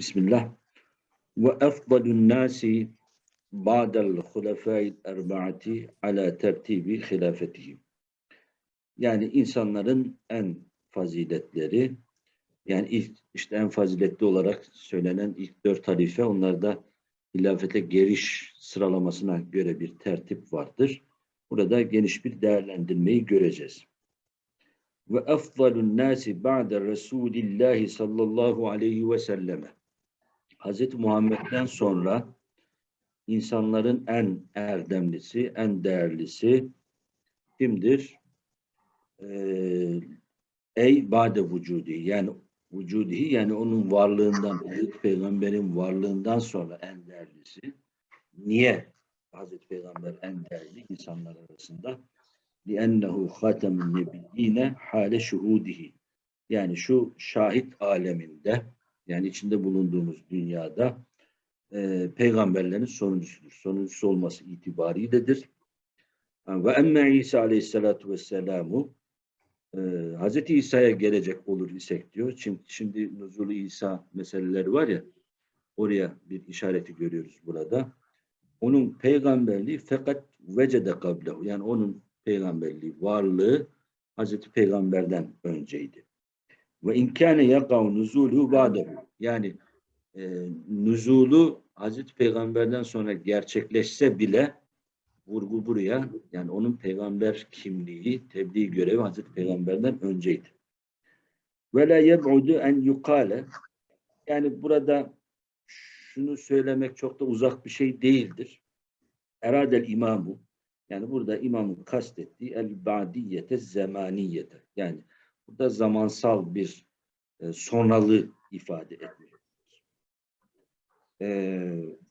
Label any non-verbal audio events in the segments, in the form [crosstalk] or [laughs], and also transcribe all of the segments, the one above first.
Bismillah. Ve efdalun nasi ba'del hulefâil erba'ati ala tertibi hilafetihi. Yani insanların en faziletleri, yani ilk, işte en faziletli olarak söylenen ilk dört halife, onlarda hilafete geliş sıralamasına göre bir tertip vardır. Burada geniş bir değerlendirmeyi göreceğiz. Ve efdalun nasi ba'de Resulillahi sallallahu aleyhi ve selleme. Hz. Muhammed'den sonra insanların en erdemlisi, en değerlisi kimdir? Ee, ey bade vücudi yani vücudi yani onun varlığından, Hazreti Peygamber'in varlığından sonra en değerlisi. Niye Hazreti Peygamber en değerli insanlar arasında? لِأَنَّهُ خَاتَمُ النَّبِيِّينَ hale şuhudihi. Yani şu şahit aleminde yani içinde bulunduğumuz dünyada e, peygamberlerin sonuncusudur. Sonuncusu olması itibariyledir. Ve emme İsa aleyhissalatu vesselamu e, Hz. İsa'ya gelecek olur isek diyor. Şimdi, şimdi nuzulu İsa meseleleri var ya oraya bir işareti görüyoruz burada. Onun peygamberliği fakat vecede kablehu yani onun peygamberliği varlığı Hazreti Peygamber'den önceydi. Ve inkâne yakav nuzulu ba'dehu. Yani e, nuzulu Hazreti Peygamber'den sonra gerçekleşse bile vurgu buraya yani onun peygamber kimliği, tebliğ görevi Hazreti Peygamber'den önceydi. Ve la yeb'udu en yukale yani burada şunu söylemek çok da uzak bir şey değildir. Eradel imamu yani burada imamın kastettiği el ba'diyete zemaniyete yani burada zamansal bir e, sonralı ifade etmiyor.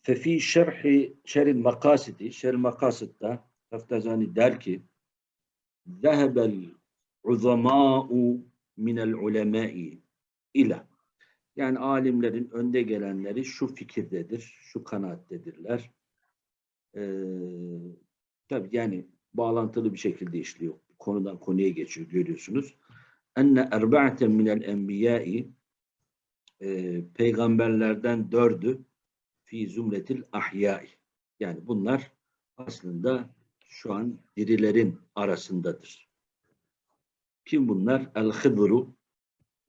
Fefi şerhi şeril makasidi şeril makasıtta Taftazani der ki zehebel uzamâ'u minel ulemâ'i ila yani alimlerin önde gelenleri şu fikirdedir, şu kanaattedirler. Ee, tabii yani bağlantılı bir şekilde işliyor. Konudan konuya geçiyor görüyorsunuz. Enne erba'ten minel enbiyai e, peygamberlerden dördü fi zumretil ahyai. Yani bunlar aslında şu an dirilerin arasındadır. Kim bunlar? El-Hıdru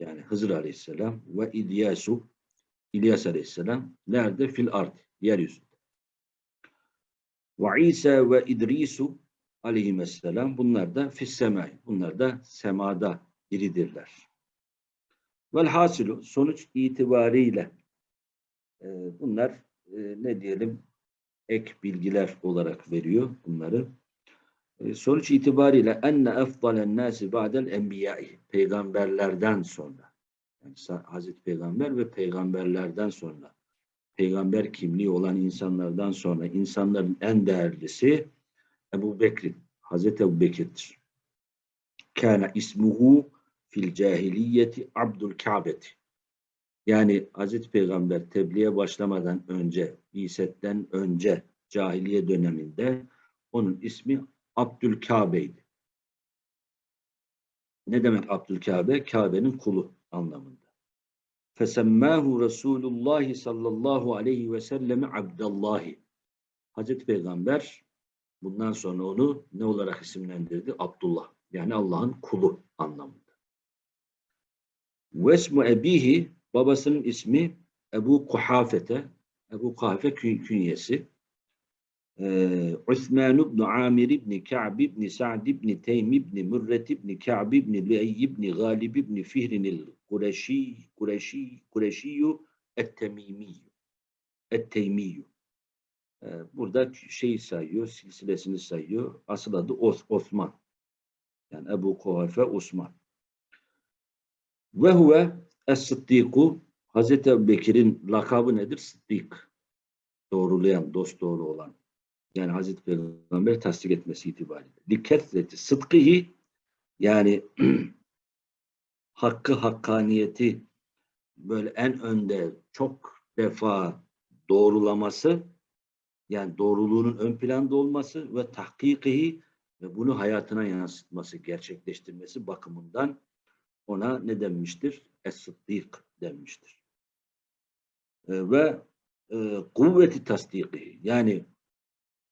yani Hızır Aleyhisselam ve İlyasu İlyas Aleyhisselam nerede? Fil ard, yeryüzünde. Ve İsa ve İdrisu aleyhisselam bunlar da fis semai. Bunlar da semada diridirler. Vel hasilu sonuç itibariyle e, bunlar e, ne diyelim ek bilgiler olarak veriyor bunları. E, sonuç itibariyle enne efdalen nasi ba'del enbiyai peygamberlerden sonra yani Hazreti Peygamber ve peygamberlerden sonra peygamber kimliği olan insanlardan sonra insanların en değerlisi Ebu Bekir, Hazreti Ebu Bekir'dir. Kana ismuhu fil cahiliyeti Abdül Ka'beti. Yani Hazreti Peygamber tebliğe başlamadan önce, İset'ten önce cahiliye döneminde onun ismi Abdülkabe'ydi. Ne demek Abdülkabe? Kabe'nin kulu anlamında. Fesemmâhu Resulullah sallallahu aleyhi ve selleme Abdallahi. Hazreti Peygamber bundan sonra onu ne olarak isimlendirdi? Abdullah. Yani Allah'ın kulu anlamında. Vesmu ebihi babasının ismi Ebu Kuhafete. Ebu Kuhafe künyesi. Ee, Osman ibn Amir ibn Ka'b ibn Sa'd ibn Teym ibn Mürret ibn Ka'b ibn Lüey ibn Galib ibn Fihrin el-Kureşi Kureşi Kureşiyu et-Temimiyu et-Teymiyu ee, burada şeyi sayıyor, silsilesini sayıyor. Asıl adı Os Osman. Yani Ebu Kuhafe Osman. Ve huve Es-Sıddiku Hazreti Ebu Bekir'in lakabı nedir? Sıddik. Doğrulayan, dost doğru olan. Yani Hazreti Peygamber tasdik etmesi itibariyle. Likketleti sıdkıhi yani [clears throat] hakkı, hakkaniyeti böyle en önde çok defa doğrulaması yani doğruluğunun ön planda olması ve tahkikihi ve bunu hayatına yansıtması, gerçekleştirmesi bakımından ona ne denmiştir? Es-Sıddik denmiştir. E, ve e, kuvveti tasdiki yani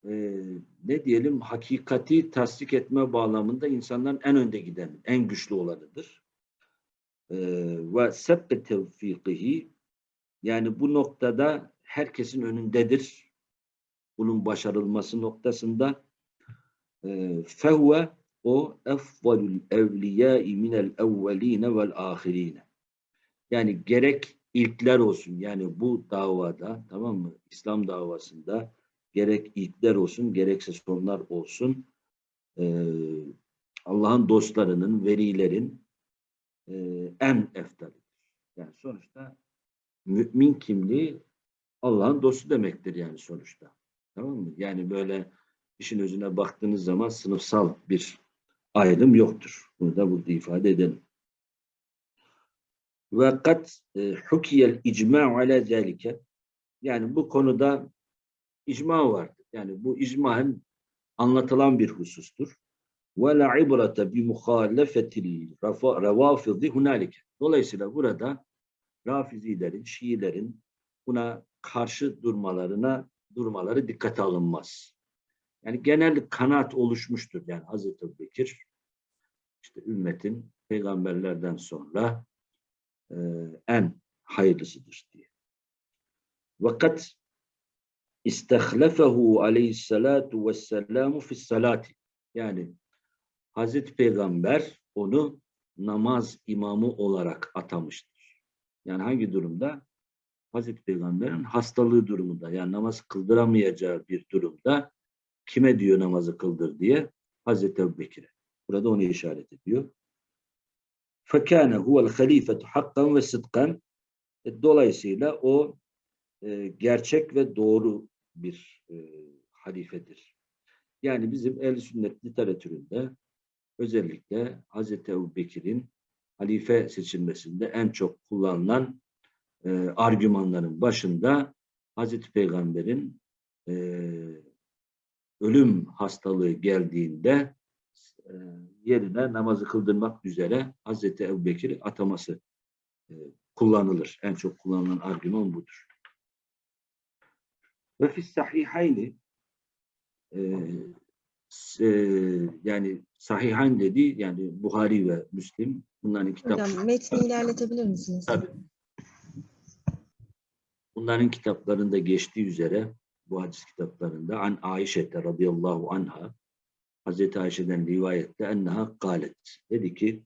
e, ne diyelim hakikati tasdik etme bağlamında insanların en önde giden, en güçlü olanıdır. E, ve sebbe tevfikihi yani bu noktada herkesin önündedir. Bunun başarılması noktasında e, fehve o efvalul evliyâi minel evveline vel ahirine. Yani gerek ilkler olsun yani bu davada tamam mı? İslam davasında gerek ilkler olsun gerekse sonlar olsun e, Allah'ın dostlarının, velilerin e, en eftalidir. Yani sonuçta mümin kimliği Allah'ın dostu demektir yani sonuçta. Tamam mı? Yani böyle işin özüne baktığınız zaman sınıfsal bir ayrım yoktur. Bunu da burada ifade edelim. Ve kat e, hukiyel icma ala zalike yani bu konuda icma vardır. Yani bu icmaen anlatılan bir husustur. Ve la ibrata bi muhalefetil revafidi hunalike. Dolayısıyla burada Rafizilerin, Şiilerin buna karşı durmalarına durmaları dikkate alınmaz. Yani genel kanaat oluşmuştur. Yani Hazreti Bekir işte ümmetin peygamberlerden sonra e, en hayırlısıdır diye. Vakat istehlefehu aleyhissalatu vesselamu fissalati yani Hazreti Peygamber onu namaz imamı olarak atamıştır. Yani hangi durumda? Hazreti Peygamber'in hastalığı durumunda yani namaz kıldıramayacağı bir durumda kime diyor namazı kıldır diye Hazreti Ebu Bekir'e. Burada onu işaret ediyor. فَكَانَ هُوَ الْخَلِيفَةُ حَقًّا ve sıdkan. E, dolayısıyla o e, gerçek ve doğru bir e, halifedir. Yani bizim el sünnet literatüründe özellikle Hazreti Ebu Bekir'in halife seçilmesinde en çok kullanılan e, argümanların başında Hazreti Peygamber'in e, ölüm hastalığı geldiğinde e, yerine namazı kıldırmak üzere Hazreti Ebu Bekir'i ataması e, kullanılır. En çok kullanılan argüman budur. Ve fis sahihayni e, e, yani sahihayn dedi yani Buhari ve Müslim bunların kitap Hocam metni ilerletebilir misiniz? Tabii. Bunların kitaplarında geçtiği üzere bu hadis kitaplarında an Ayşe'te radıyallahu anha Hazreti Ayşe'den rivayette enneha galet. Dedi ki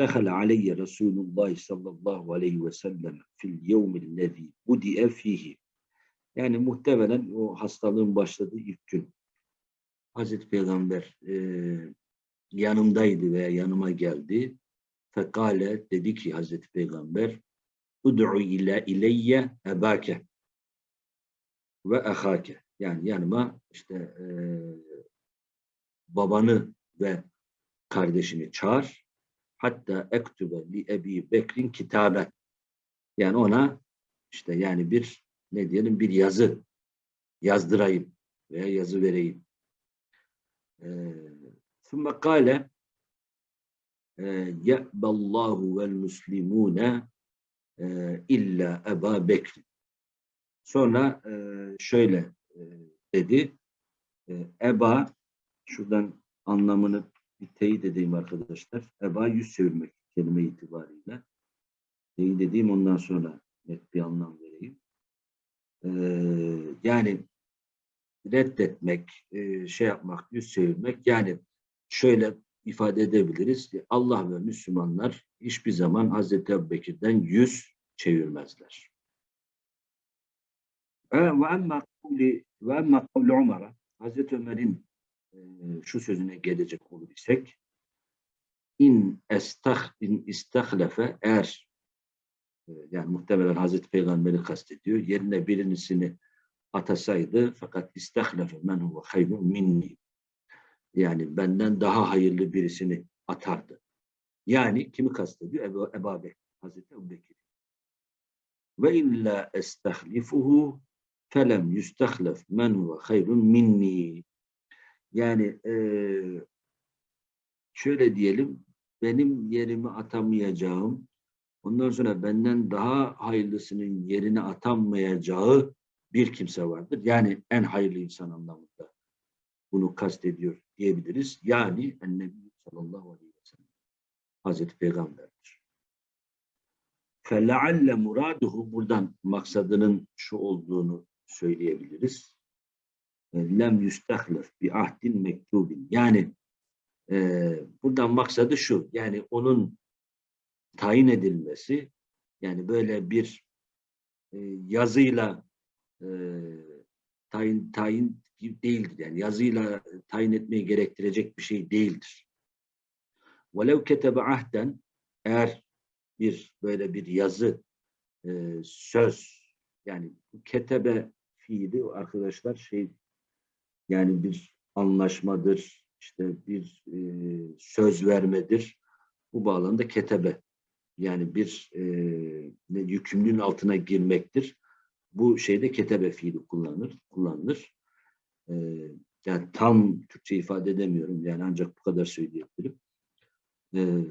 Dehale aleyye Resulullah sallallahu aleyhi ve sellem fil yevmillezî budi'e fihi. Yani muhtemelen o hastalığın başladığı ilk gün Hazreti Peygamber e, yanımdaydı veya yanıma geldi. Fekale dedi ki Hazreti Peygamber Ud'u ila ileyye ebake ve ahake. Yani yanıma işte e, babanı ve kardeşini çağır. Hatta ektübe li ebi bekrin kitaben. Yani ona işte yani bir ne diyelim bir yazı yazdırayım veya yazı vereyim. Sümme ee, kale ye'ballahu vel muslimune illa Eba Bekir. Sonra e, şöyle e, dedi. E, Eba şuradan anlamını bir teyit edeyim arkadaşlar. Eba yüz çevirmek kelime itibariyle. Teyit edeyim ondan sonra net bir anlam vereyim. yani reddetmek, şey yapmak, yüz çevirmek yani şöyle ifade edebiliriz. Allah ve Müslümanlar hiçbir zaman Hazreti Ebubekir'den yüz çevirmezler. Kavli ve emma kavli Ömer'in e, şu sözüne gelecek olur isek in estah in istahlefe eğer e, yani muhtemelen Hazreti Peygamber'i kastediyor. Yerine birisini atasaydı fakat istahlefe men huve hayrun minni yani benden daha hayırlı birisini atardı. Yani kimi kastediyor? Ebu, Ebu Hazreti Ebu Bekir. Ve illa estahlifuhu felem yustahlef men huve hayrun minni. Yani e, şöyle diyelim, benim yerimi atamayacağım Ondan sonra benden daha hayırlısının yerine atanmayacağı bir kimse vardır. Yani en hayırlı insan anlamında bunu kastediyor diyebiliriz. Yani Ennebi sallallahu aleyhi ve sellem Hazreti Peygamber'dir. فَلَعَلَّ muraduhu buradan maksadının şu olduğunu söyleyebiliriz. Lem yüstehlef bi ahdin mektubin. Yani e, buradan maksadı şu. Yani onun tayin edilmesi yani böyle bir e, yazıyla e, tayin tayin gibi değildir. Yani yazıyla tayin etmeyi gerektirecek bir şey değildir. وَلَوْ كَتَبَ ahden eğer bir böyle bir yazı e, söz yani bu ketebe fiili arkadaşlar şey yani bir anlaşmadır işte bir e, söz vermedir. Bu bağlamda ketebe. Yani bir e, yükümlülüğün altına girmektir. Bu şeyde ketebe fiili kullanılır kullanılır. E, yani tam Türkçe ifade edemiyorum. Yani ancak bu kadar söyleyebilirim. E,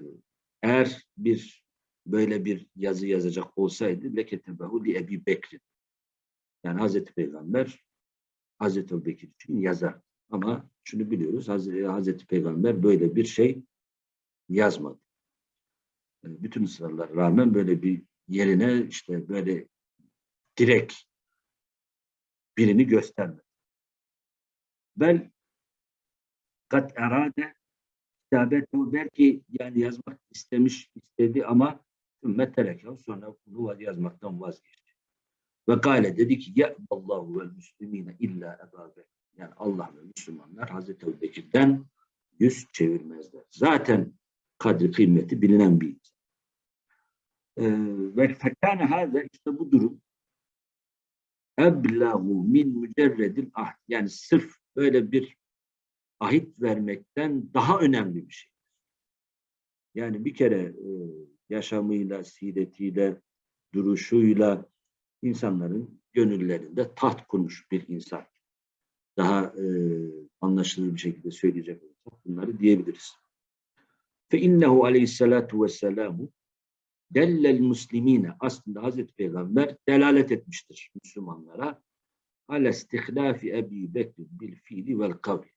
eğer bir böyle bir yazı yazacak olsaydı leketebehu li Ebi Bekir. Yani Hazreti Peygamber Hazreti Bekir için yazar. Ama şunu biliyoruz Hazreti, Peygamber böyle bir şey yazmadı. Yani bütün ısrarlara rağmen böyle bir yerine işte böyle direkt birini göstermedi. Bel kat erade kitabetu belki yani yazmak istemiş istedi ama Ümme terekehu sonra bunu yazmaktan vazgeçti. Ve gale dedi ki ya Allahu vel müslimine illa Ebu. Yani Allah ve Müslümanlar Hazreti Ebu Bekir'den yüz çevirmezler. Zaten kadri kıymeti bilinen bir insan. Ee, ve fekâne hâze işte bu durum eblahu min mücerredil ahd. Yani sırf böyle bir ahit vermekten daha önemli bir şey. Yani bir kere e, yaşamıyla, siretiyle, duruşuyla insanların gönüllerinde taht kurmuş bir insan. Daha e, anlaşılır bir şekilde söyleyecek olursak bunları diyebiliriz. İnnehu aleyhissalatu vesselamu dellel muslimine aslında Hazreti Peygamber delalet etmiştir Müslümanlara ala istihlafi Ebi Bekir bil fiili vel kavli.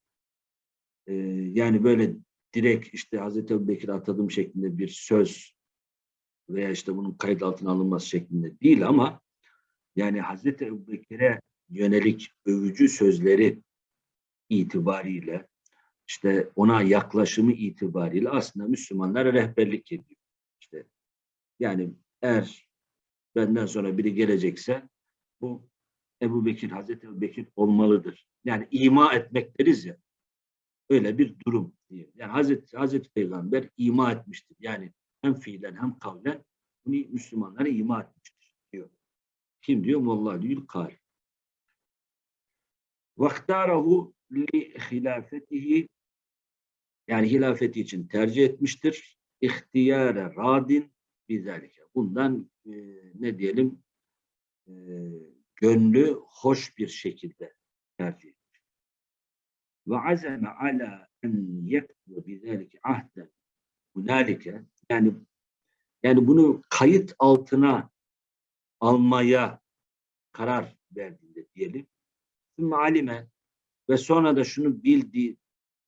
Ee, yani böyle direkt işte Hazreti Ebu Bekir atadım şeklinde bir söz veya işte bunun kayıt altına alınması şeklinde değil ama yani Hazreti Ebubekir'e yönelik övücü sözleri itibariyle işte ona yaklaşımı itibariyle aslında Müslümanlara rehberlik ediyor. İşte yani eğer benden sonra biri gelecekse bu Ebu Bekir, Hazreti Ebu Bekir olmalıdır. Yani ima etmek deriz ya. Öyle bir durum diye. Yani Hazreti, Hazreti Peygamber ima etmiştir. Yani hem fiilen hem kavlen bunu Müslümanlara ima etmiştir. Kim diyor? Molla kal. Vaktarahu li hilafetihi yani hilafeti için tercih etmiştir. İhtiyare radin bizalike. Bundan e, ne diyelim e, gönlü hoş bir şekilde tercih etmiş. Ve azeme ala en yektu bizalike ahden hunalike yani yani bunu kayıt altına almaya karar verdiğinde diyelim. Sümme alime ve sonra da şunu bildi,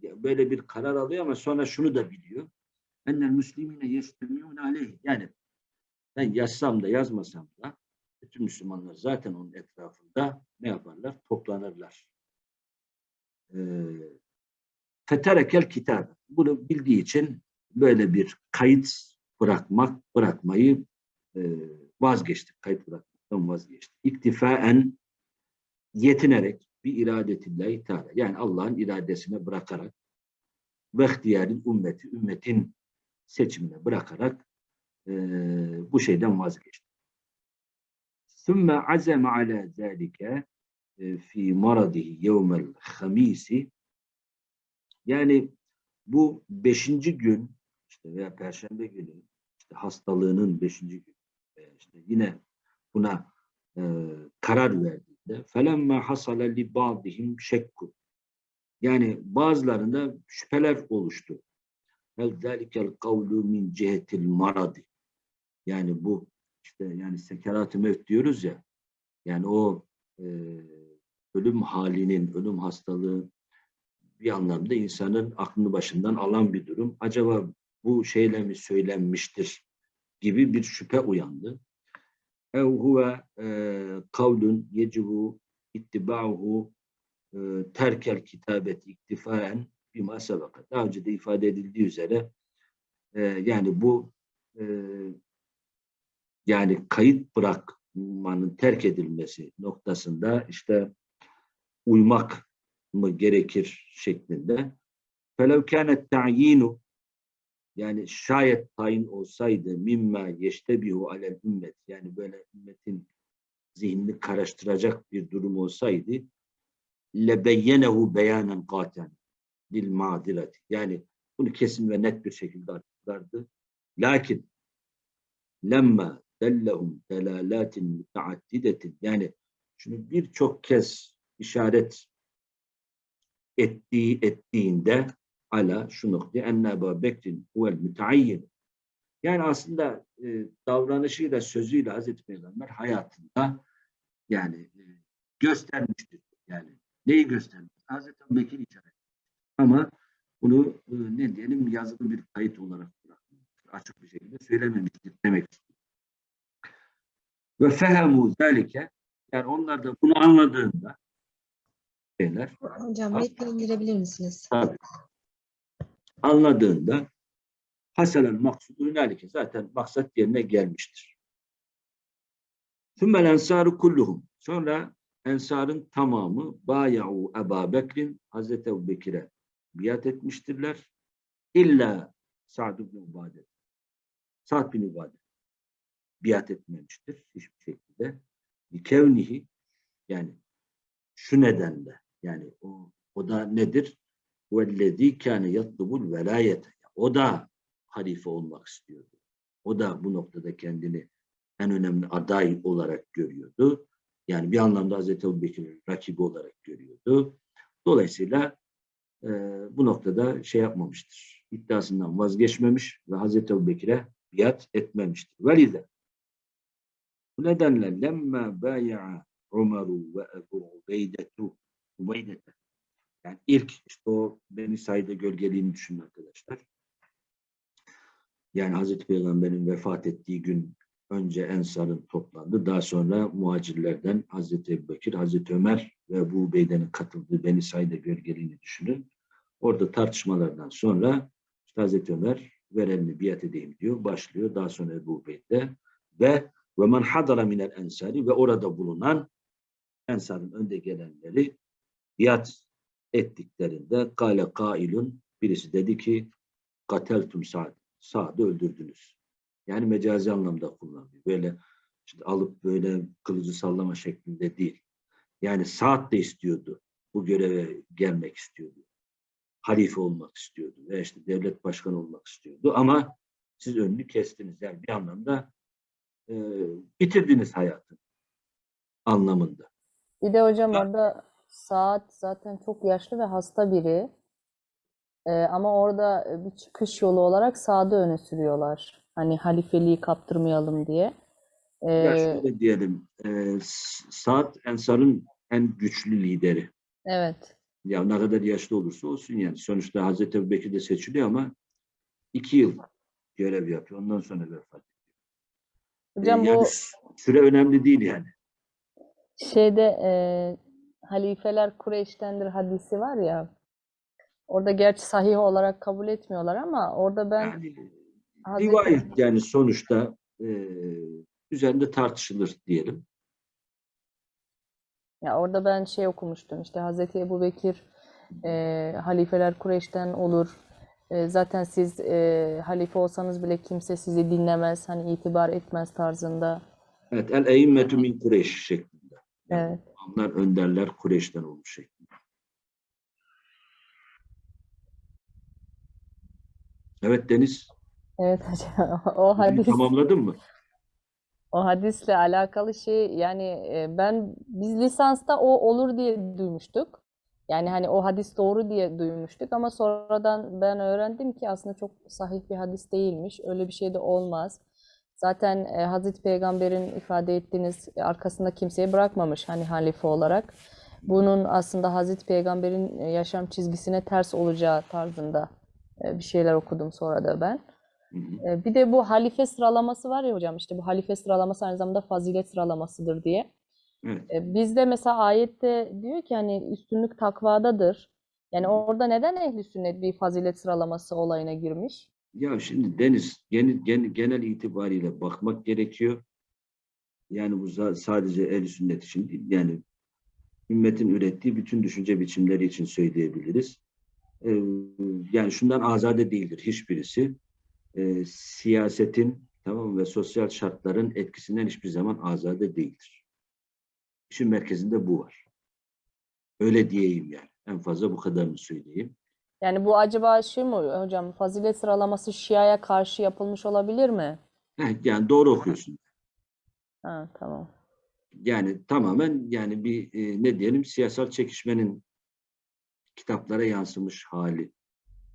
böyle bir karar alıyor ama sonra şunu da biliyor. Ennel müslimine yestemiyon aleyh. Yani ben yazsam da yazmasam da bütün Müslümanlar zaten onun etrafında ne yaparlar? Toplanırlar. Ee, Feterekel kitabı. Bunu bildiği için böyle bir kayıt bırakmak, bırakmayı e, vazgeçtik. Kayıt bırakmaktan vazgeçtik. İktifaen yetinerek bir iradetillahi teala. Yani Allah'ın iradesine bırakarak ve ihtiyarın ümmeti, ümmetin seçimine bırakarak e, bu şeyden vazgeçti. Sümme azeme ala zâlike fi maradihi yevmel hamisi yani bu beşinci gün işte veya perşembe günü işte hastalığının beşinci günü e, işte yine buna e, karar verdiğinde felemma hasala li ba'dihim şekku yani bazılarında şüpheler oluştu. Hel zalikel kavlu min cihetil maradi Yani bu işte yani sekerat-ı mevt diyoruz ya. Yani o e, ölüm halinin, ölüm hastalığı bir anlamda insanın aklını başından alan bir durum. Acaba bu şeyle mi söylenmiştir gibi bir şüphe uyandı. Ev huve e, kavlun yecibu ittiba'uhu e, terkel kitabet iktifaen bima sebeka. Daha önce de ifade edildiği üzere e, yani bu yani kayıt bırakmanın terk edilmesi noktasında işte uymak mı gerekir şeklinde. Felev kânet ta'yinu yani şayet tayin olsaydı mimma yeştebihu alel ümmet yani böyle ümmetin zihnini karıştıracak bir durum olsaydı lebeyyenehu beyanen katen bil madirati yani bunu kesin ve net bir şekilde açıklardı. Lakin lemma dellehum delalatin müteaddidetin yani şunu birçok kez işaret ettiği ettiğinde ala şu noktaya enne Ebu Bekir'in huvel müteayyin yani aslında e, davranışıyla sözüyle Hazreti Peygamber hayatında yani e, göstermiştir. Yani neyi göstermiş? Hazreti Bekir işaret. Ama bunu e, ne diyelim yazılı bir kayıt olarak. Açık bir şekilde söylememiştir demek istiyor. Ve fehemu zelike yani onlar da bunu anladığında şeyler Hocam metni indirebilir misiniz? Tabii. Anladığında haselen maksudu hünalike zaten maksat yerine gelmiştir. Sümmel ensarı kulluhum. Sonra ensarın tamamı baya'u Ebu Bekir'in Hazreti Ebu Bekir'e biat etmiştirler. İlla Sa'd ibn Ubade. Sa'd bin Ubade biat etmemiştir hiçbir şekilde. Kevnihi yani şu nedenle yani o, o da nedir? وَالَّذ۪ي كَانَ يَطْلُبُ الْوَلَايَةَ O da halife olmak istiyordu. O da bu noktada kendini en önemli aday olarak görüyordu. Yani bir anlamda Hazreti Ebu Bekir'in rakibi olarak görüyordu. Dolayısıyla e, bu noktada şey yapmamıştır. İddiasından vazgeçmemiş ve Hazreti Ebu Bekir'e biat etmemiştir. Velide. Bu nedenle lemme baya'a Umaru ve Ebu Ubeydetu Ubeydete. yani ilk işte o Beni Said'e gölgeliğini düşünün arkadaşlar. Yani Hazreti Peygamber'in vefat ettiği gün önce Ensar'ın toplandı. Daha sonra muhacirlerden Hazreti Ebubekir, Hazreti Ömer ve Ebu Ubeyde'nin katıldığı Beni Said'e gölgeliğini düşünün. Orada tartışmalardan sonra işte Hazreti Ömer ver elini biat edeyim diyor. Başlıyor. Daha sonra Ebu Ubeyde ve ve men hadara minel ensari ve orada bulunan Ensar'ın önde gelenleri biat ettiklerinde kale kailun birisi dedi ki kateltum Sa'd. Sa'd'ı öldürdünüz. Yani mecazi anlamda kullanıyor. Böyle işte alıp böyle kılıcı sallama şeklinde değil. Yani Sa'd da istiyordu. Bu göreve gelmek istiyordu. Halife olmak istiyordu. Ve işte devlet başkanı olmak istiyordu. Ama siz önünü kestiniz. Yani bir anlamda e, bitirdiniz hayatını anlamında. Bir de hocam orada Saat zaten çok yaşlı ve hasta biri. Ee, ama orada bir çıkış yolu olarak Saad'ı öne sürüyorlar. Hani halifeliği kaptırmayalım diye. Ya Ee, şöyle diyelim, e, Sa'd Ensar'ın en güçlü lideri. evet. Ya ne kadar yaşlı olursa olsun yani. Sonuçta Hazreti Ebu Bekir de seçiliyor ama iki yıl görev yapıyor. Ondan sonra vefat ediyor. E, Hocam yani bu süre önemli değil yani. şeyde e, halifeler Kureyş'tendir hadisi var ya. Orada gerçi sahih olarak kabul etmiyorlar ama orada ben Yani Hazreti rivayet yani sonuçta e, üzerinde tartışılır diyelim. Ya orada ben şey okumuştum işte Hazreti Ebubekir e, halifeler Kureyş'ten olur. E, zaten siz e, halife olsanız bile kimse sizi dinlemez, hani itibar etmez tarzında. Evet, el eimmetu min Kureyş şeklinde. Evet. Onlar önderler Kureyş'ten olmuş şeklinde. Evet Deniz, Evet hocam. [laughs] O hadis tamamladın mı? o hadisle alakalı şey yani e, ben biz lisansta o olur diye duymuştuk. Yani hani o hadis doğru diye duymuştuk ama sonradan ben öğrendim ki aslında çok sahih bir hadis değilmiş. Öyle bir şey de olmaz. Zaten e, Hazreti Peygamber'in ifade ettiğiniz e, arkasında kimseyi bırakmamış hani halife olarak. Bunun aslında Hazreti Peygamber'in e, yaşam çizgisine ters olacağı tarzında e, bir şeyler okudum sonra da ben. E, Bir de bu halife sıralaması var ya hocam işte bu halife sıralaması aynı zamanda fazilet sıralamasıdır diye. Evet. Bizde mesela ayette diyor ki hani üstünlük takvadadır. Yani orada neden ehli sünnet bir fazilet sıralaması olayına girmiş? Ya şimdi Deniz genel, genel, itibariyle bakmak gerekiyor. Yani bu sadece el sünnet için değil. Yani ümmetin ürettiği bütün düşünce biçimleri için söyleyebiliriz. Ee, yani şundan azade değildir hiçbirisi. Ee, siyasetin tamam ve sosyal şartların etkisinden hiçbir zaman azade değildir. İşin merkezinde bu var. Öyle diyeyim yani. En fazla bu kadarını söyleyeyim. Yani bu acaba şey mi hocam fazilet sıralaması Şia'ya karşı yapılmış olabilir mi? Heh, yani doğru okuyorsun. Ha, tamam. Yani tamamen yani bir e, ne diyelim siyasal çekişmenin kitaplara yansımış hali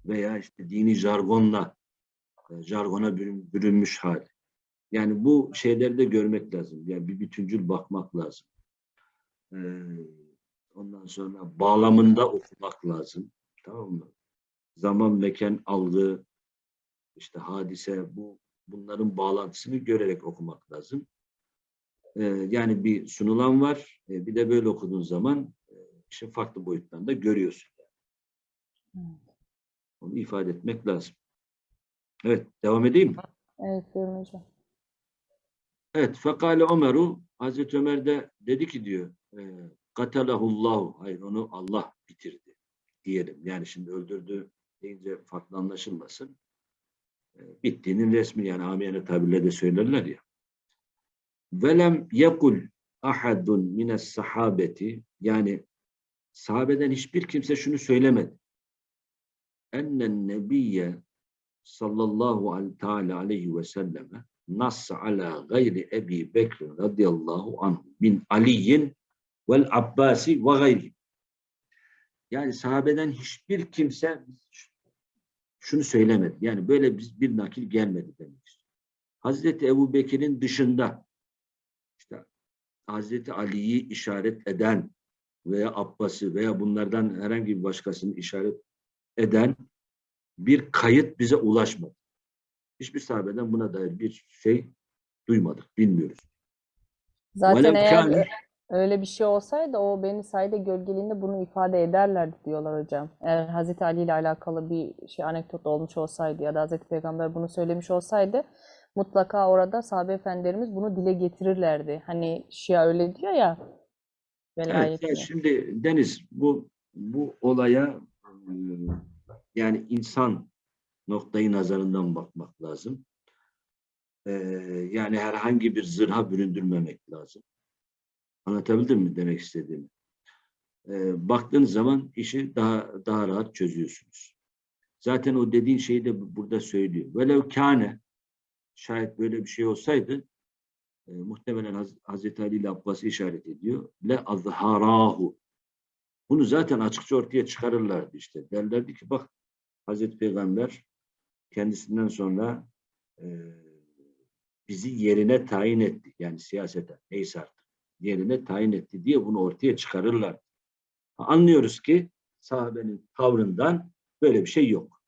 veya işte dini jargonla e, jargona bürün- bürünmüş hali. Yani bu şeyleri de görmek lazım. Yani bir bütüncül bakmak lazım. Ee, ondan sonra bağlamında okumak lazım. Tamam mı? Zaman, mekan, algı, işte hadise bu bunların bağlantısını görerek okumak lazım. Ee, yani bir sunulan var. e, bir de böyle okuduğun zaman e, işte farklı boyutlarında görüyorsun. Onu ifade etmek lazım. Evet, devam edeyim mi? Evet buyurun hocam. Evet, fekale Ömer'u Hazreti Ömer de dedi ki diyor e, katalahullahu hayır onu Allah bitirdi diyelim. Yani şimdi öldürdü deyince farklı anlaşılmasın. E, bittiğinin resmi yani amiyane tabirle de söylerler ya. Velem yekul ahadun mines sahabeti yani sahabeden hiçbir kimse şunu söylemedi. Ennen nebiyye sallallahu al- teala aleyhi ve selleme nas ala gayri Ebi Bekr radıyallahu anhu bin Aliyin vel Abbasi ve gayri. Yani sahabeden hiçbir kimse şunu söylemedi. Yani böyle bir, bir nakil gelmedi demek istiyor. Hazreti Ebu Bekir'in dışında işte Hazreti Ali'yi işaret eden veya Abbas'ı veya bunlardan herhangi bir başkasını işaret eden bir kayıt bize ulaşmadı. Hiçbir sahabeden buna dair bir şey duymadık, bilmiyoruz. Zaten Velev eğer kâne- öyle bir şey olsaydı o Beni Said'e gölgeliğinde bunu ifade ederlerdi diyorlar hocam. Eğer Hazreti Ali ile alakalı bir şey anekdot olmuş olsaydı ya da Hazreti Peygamber bunu söylemiş olsaydı mutlaka orada sahabe efendilerimiz bunu dile getirirlerdi. Hani Şia öyle diyor ya Evet, velayetini. ya şimdi Deniz bu bu olaya e, yani insan noktayı nazarından bakmak lazım. E, yani herhangi bir zırha büründürmemek lazım. Anlatabildim mi demek istediğimi? E, baktığınız zaman işi daha daha rahat çözüyorsunuz. Zaten o dediğin şeyi de bu- burada söylüyor. Velev kâne şayet böyle bir şey olsaydı e, muhtemelen Haz Hazreti Ali ile Abbas'ı işaret ediyor. Le azharahu. Bunu zaten açıkça ortaya çıkarırlardı işte. Derlerdi ki bak Hazreti Peygamber kendisinden sonra e, bizi yerine tayin etti. Yani siyasete neyse artık. Yerine tayin etti diye bunu ortaya çıkarırlar. Anlıyoruz ki sahabenin tavrından böyle bir şey yok.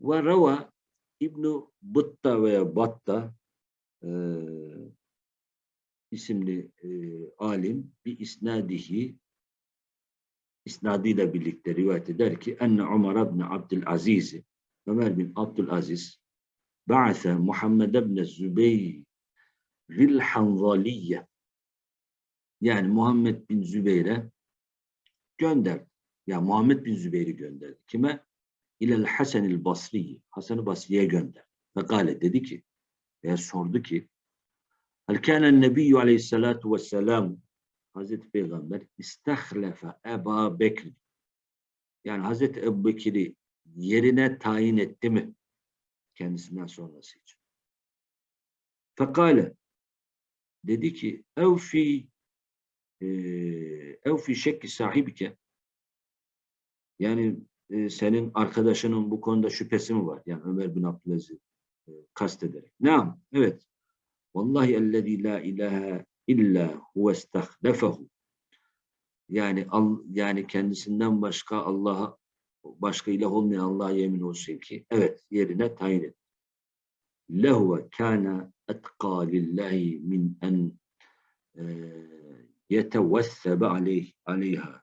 Ve rava İbn-i Bıtta veya Batta e, isimli e, alim bir isnadihi isnadıyla birlikte rivayet eder ki enne Ömer ibn Abdülaziz Ömer bin Abdülaziz ba'ase Muhammed ibn Zübeyir Zil Hanzaliye yani Muhammed bin Zübeyir'e gönderdi. Ya Muhammed bin Zübeyir'i gönderdi. Kime? İlel Hasanil Basri. Hasan-ı Basri'ye gönderdi. Ve gale dedi ki veya sordu ki Hal kânen nebiyyü aleyhissalâtu vesselâm Hazreti Peygamber istehlefe Eba Bekir yani Hazreti Ebu Bekir'i yerine tayin etti mi? Kendisinden sonrası için. Fekale dedi ki evfi evfi şekki sahibike yani e, senin arkadaşının bu konuda şüphesi mi var? Yani Ömer bin Abdülaziz e, kastederek. Naam, evet. Vallahi ellezî la ilahe illa huve istahlefehu. Yani al, yani kendisinden başka Allah'a başka ilah olmayan Allah'a yemin olsun ki evet yerine tayin et. Lehuve kana etqa lillahi min en e, yetevessebe aleyh, aleyha.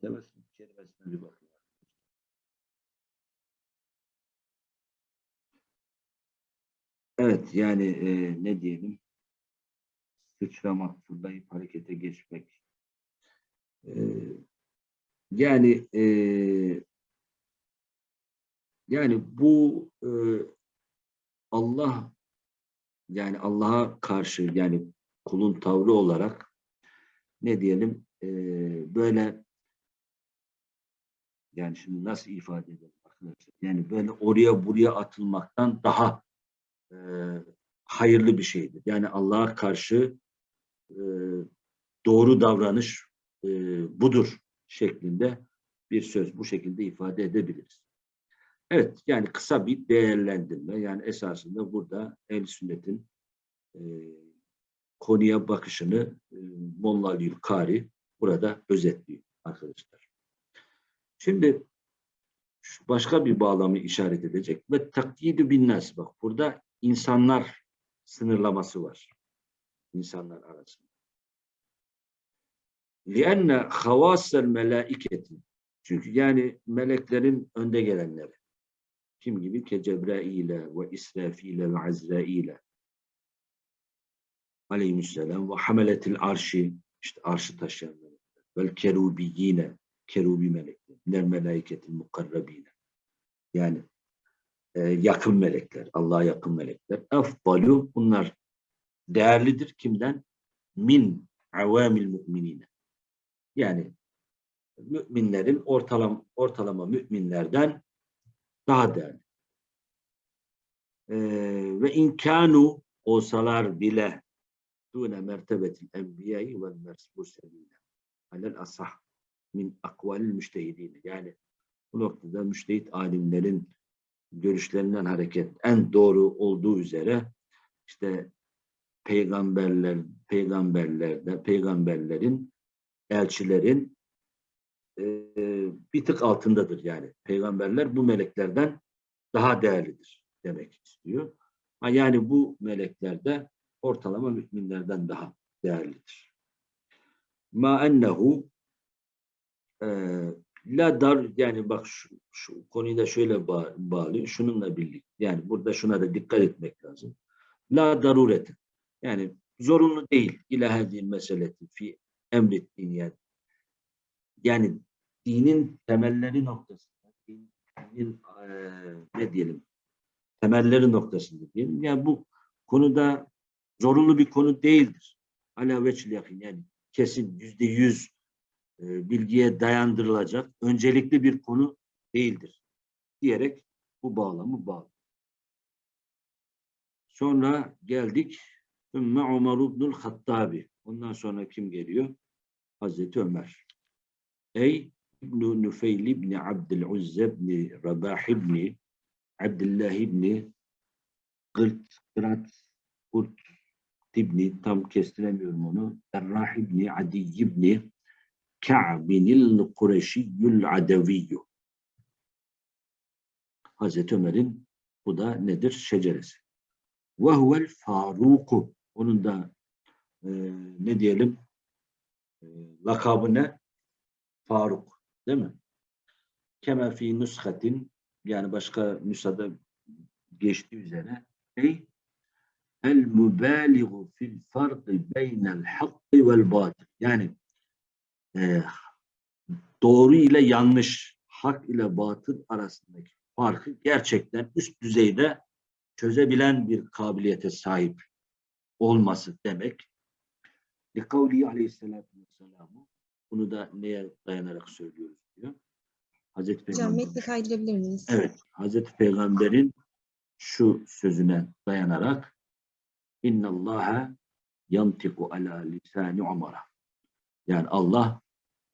Tevessül kelimesine bir bakın. Evet yani e, ne diyelim sıçramak, fırlayıp harekete geçmek. E, yani e, yani bu e, Allah yani Allah'a karşı yani kulun tavrı olarak ne diyelim e, böyle yani şimdi nasıl ifade edelim arkadaşlar? Yani böyle oraya buraya atılmaktan daha e, hayırlı bir şeydir. Yani Allah'a karşı e, doğru davranış e, budur şeklinde bir söz bu şekilde ifade edebiliriz. Evet yani kısa bir değerlendirme yani esasında burada el sünnetin e, konuya bakışını e, Molla Aliül Kari burada özetliyor arkadaşlar. Şimdi şu başka bir bağlamı işaret edecek ve takyidü bin nas bak burada insanlar sınırlaması var. İnsanlar arasında. لِأَنَّ خَوَاسَ الْمَلَائِكَةِ Çünkü yani meleklerin önde gelenleri. Kim gibi? Ke Cebrail'e ve İsrafil'e ve Azrail'e aleyhisselam ve hameletil arşi işte arşı taşıyan melekler. Vel kerubiyyine kerubi melekler. Minel melaiketil mukarrabine. Yani e, yakın melekler, Allah'a yakın melekler. Efdalu bunlar değerlidir kimden? Min avamil müminine. Yani müminlerin ortalama, ortalama müminlerden daha değerli. Ee, ve inkanu olsalar bile dune mertebetil enbiyayı ve mersebuseline alel asah min akvalil müştehidine. Yani bu noktada müştehit alimlerin görüşlerinden hareket en doğru olduğu üzere işte peygamberler peygamberlerde peygamberlerin elçilerin e, bir tık altındadır yani. Peygamberler bu meleklerden daha değerlidir demek istiyor. Ha, yani bu melekler de ortalama müminlerden daha değerlidir. Ma ennehu e, la dar yani bak şu, şu konuyu da şöyle bağ, bağlıyor. Şununla birlikte yani burada şuna da dikkat etmek lazım. La daruret yani zorunlu değil ilahedil meseleti fi emrettiğin yer. Yani dinin temelleri noktasında, dinin e, ne diyelim, temelleri noktasında diyelim. Yani bu konuda zorunlu bir konu değildir. Ala veçil yakın yani kesin yüzde yüz bilgiye dayandırılacak öncelikli bir konu değildir diyerek bu bağlamı bağlı. Sonra geldik Ümmü Ömer İbnül Hattabi. Ondan sonra kim geliyor? Hazreti Ömer. Ey İbn Nüfeyl İbn Abdülüzze İbn Rabah İbn Abdullah İbn Gırt Gırat Gırt İbni tam kestiremiyorum onu. Errah İbni Adi İbni Ka'binil Kureşiyyül Adeviyyü. Hazreti Ömer'in bu da nedir? Şeceresi. Ve huvel Faruku. Onun da e, ne diyelim e, lakabı ne? Faruk. Değil mi? Kema fi nushatin yani başka nüshada geçtiği üzere ey el mübaliğu fil farkı beynel hakkı vel batil. Yani e, doğru ile yanlış, hak ile batıl arasındaki farkı gerçekten üst düzeyde çözebilen bir kabiliyete sahip olması demek. Likavli aleyhissalatü vesselam'ı bunu da neye dayanarak söylüyoruz diyor. Hazreti Hocam Peygamber. metni kaydırabilir miyiz? Evet, Hazreti Peygamber'in şu sözüne dayanarak İnna Allaha yantiku ala lisani Ömer'e. Yani Allah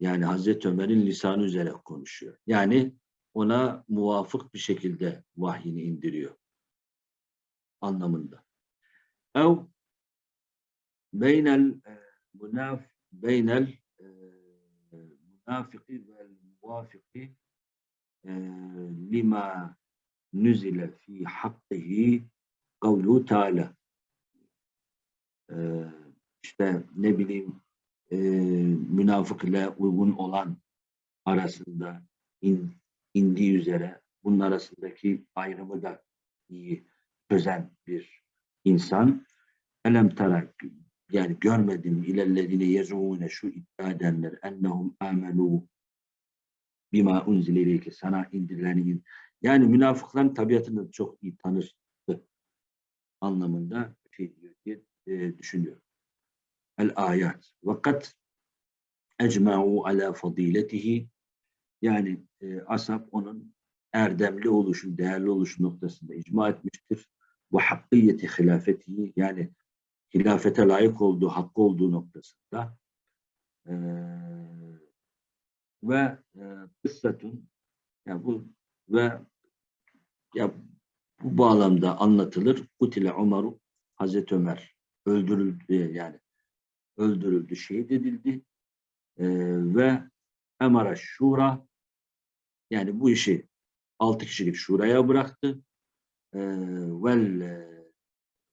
yani Hazreti Ömer'in lisanı üzere konuşuyor. Yani ona muvafık bir şekilde vahyini indiriyor anlamında. Ev beynel e, munaf beynel e, münafiki ve muvafiki e, lima nüzile fi hakkihi kavlu. E, işte ne bileyim e, münafık ile uygun olan arasında in, indiği üzere bunun arasındaki ayrımı da iyi çözen bir insan. Elem tarak yani görmedim ilellezine yezûne şu iddia edenler ennehum amenu bima unzile sana indirileni yani münafıkların tabiatını çok iyi tanır anlamında şey diyor diye e, düşünüyorum. El ayat. Vakat ecma'u ala fadiletihi yani e, ashab onun erdemli oluşu, değerli oluşu noktasında icma etmiştir. Ve hakkiyeti hilafetihi yani hilafete layık olduğu, hakkı olduğu noktasında e, ve e, kıssatun yani bu ve ya bu bağlamda anlatılır. Kutile Umaru Hazreti Ömer öldürüldü yani öldürüldü, şehit edildi e, ve Emara Şura yani bu işi altı kişilik şuraya bıraktı. E, vel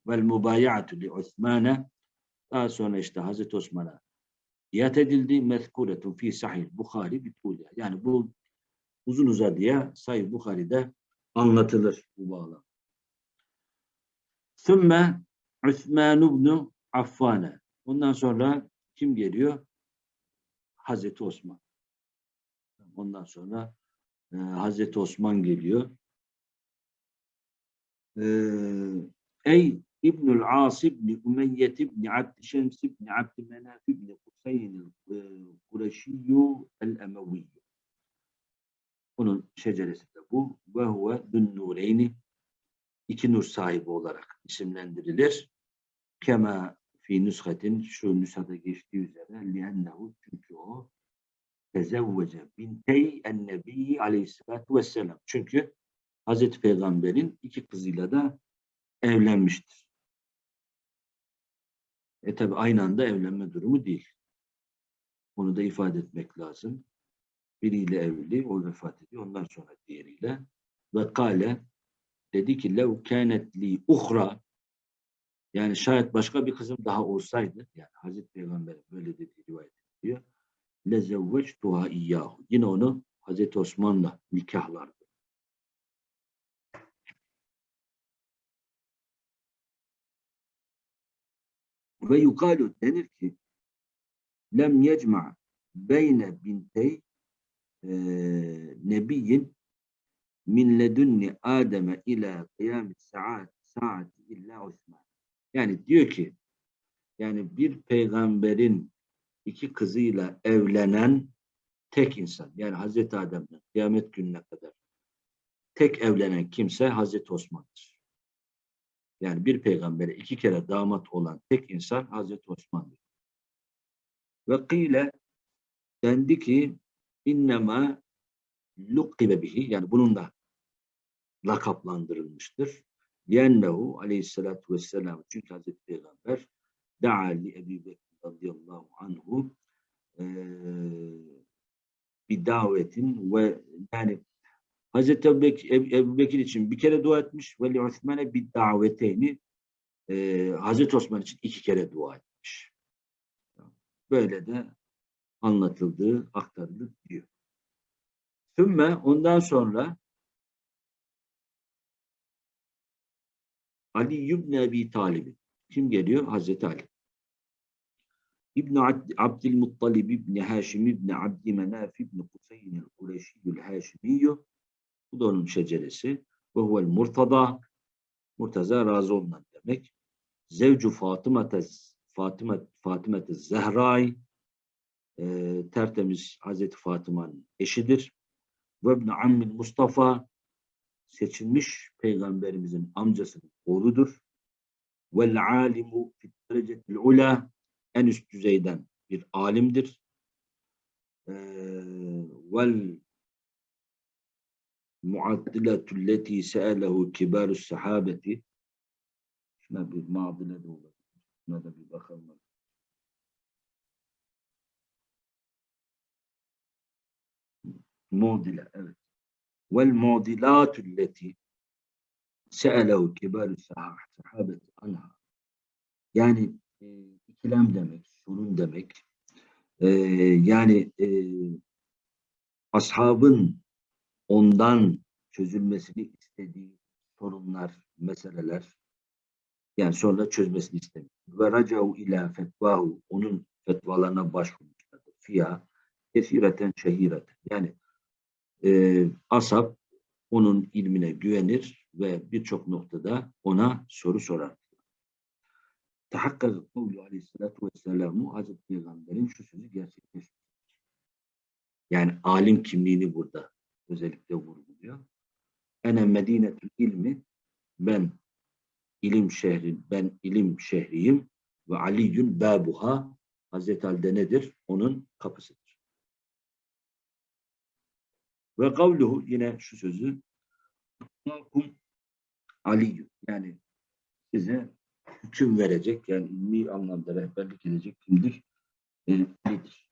vel mubayatu li Osman'a daha sonra işte Hazreti Osman'a biat edildi. Mezkuretun fi sahih Bukhari bituliha. Yani bu uzun uzadıya Sahih Bukhari'de anlatılır bu bağlam. Sümme Osman ibn Affane. Ondan sonra kim geliyor? Hazreti Osman. Ondan sonra e, Hazreti Osman geliyor. E, ey İbnül As ibn Umeyye ibn Abd Şems ibn Abd Menaf ibn Kusayn el-Kureşiyyu el-Emeviyyu. Onun şeceresi de bu. Ve huve dün nureyni iki nur sahibi olarak isimlendirilir. Kema fi nüshatin şu nüshada geçtiği üzere liennehu çünkü o tezevvece bintey en-nebi aleyhissalatu vesselam. Çünkü Hazreti Peygamber'in iki kızıyla da evlenmiştir. E tabi aynı anda evlenme durumu değil. Onu da ifade etmek lazım. Biriyle evli, o vefat ediyor. Ondan sonra diğeriyle. Ve kale dedi ki lev kânet li uhra yani şayet başka bir kızım daha olsaydı yani Hazreti Peygamber böyle dediği rivayet ediliyor. Lezevveçtuha iyyahu. Yine onu Hazreti Osman'la nikahlardı. Ve yukalu denir ki lem yecma beyne bintey e, nebiyyin min ledunni Adem'e ila kıyam saat saati illa Osman. Yani diyor ki yani bir peygamberin iki kızıyla evlenen tek insan yani Hazreti Adem'den kıyamet gününe kadar tek evlenen kimse Hazreti Osman'dır. Yani bir peygambere iki kere damat olan tek insan Hazreti Osman'dır. Ve kıyle dendi ki innema lukkibe bihi yani bununla lakaplandırılmıştır. Yennehu aleyhissalatu vesselam çünkü Hazreti Peygamber da'a li Ebi Bekir radıyallahu anhu e, bir davetin ve yani Hazreti Ebu Bekir, için bir kere dua etmiş ve li Osman'e bir daveteyni e, Hazreti Osman için iki kere dua etmiş. Böyle de anlatıldığı, aktarılır diyor. Sümme ondan sonra Ali ibn Ebi Talib. Kim geliyor? Hazreti Ali. İbn Abdülmuttalib İbn Haşim İbn Abdümenaf İbn Kuseyn el-Kureşiyyül Haşimiyyü. Bu da onun şeceresi. Ve huvel murtada. Murtaza razı olunan demek. Zevcu Fatıma Fatıma Fatıma Zehray e, tertemiz Hazreti Fatıma'nın eşidir. Ve ibn Ammin Mustafa seçilmiş peygamberimizin amcasının oğludur. Vel alimu fit derecetil ula en üst düzeyden bir alimdir. Ee, vel muaddiletu leti se'elehu kibarus sahabeti şuna bir muadile de olur. Şuna da bir bakalım. Muadile evet. Vel muadilatu leti se'elehu kibarus sahabeti anha. Yani e, ikilem demek, sorun demek. E, yani e, ashabın ondan çözülmesini istediği sorunlar, meseleler yani sonra çözmesini istemiyor. Ve racau ila fetvahu onun fetvalarına başvurmuşlardır. Fiyah kesireten şehireten. Yani e, ashab onun ilmine güvenir ve birçok noktada ona soru sorar. Tahakkak kavlu aleyhissalatu vesselamu Hazreti Peygamber'in şu sözü gerçekleşti. Yani alim kimliğini burada özellikle vurguluyor. Ene medinetül ilmi ben ilim şehri, ben ilim şehriyim ve Aliyyün babuha Hazreti Ali'de nedir? Onun kapısıdır. Ve kavluhu yine şu sözü Aliyyün yani size hüküm verecek yani ilmi anlamda rehberlik edecek kimdir? E, Ali'dir.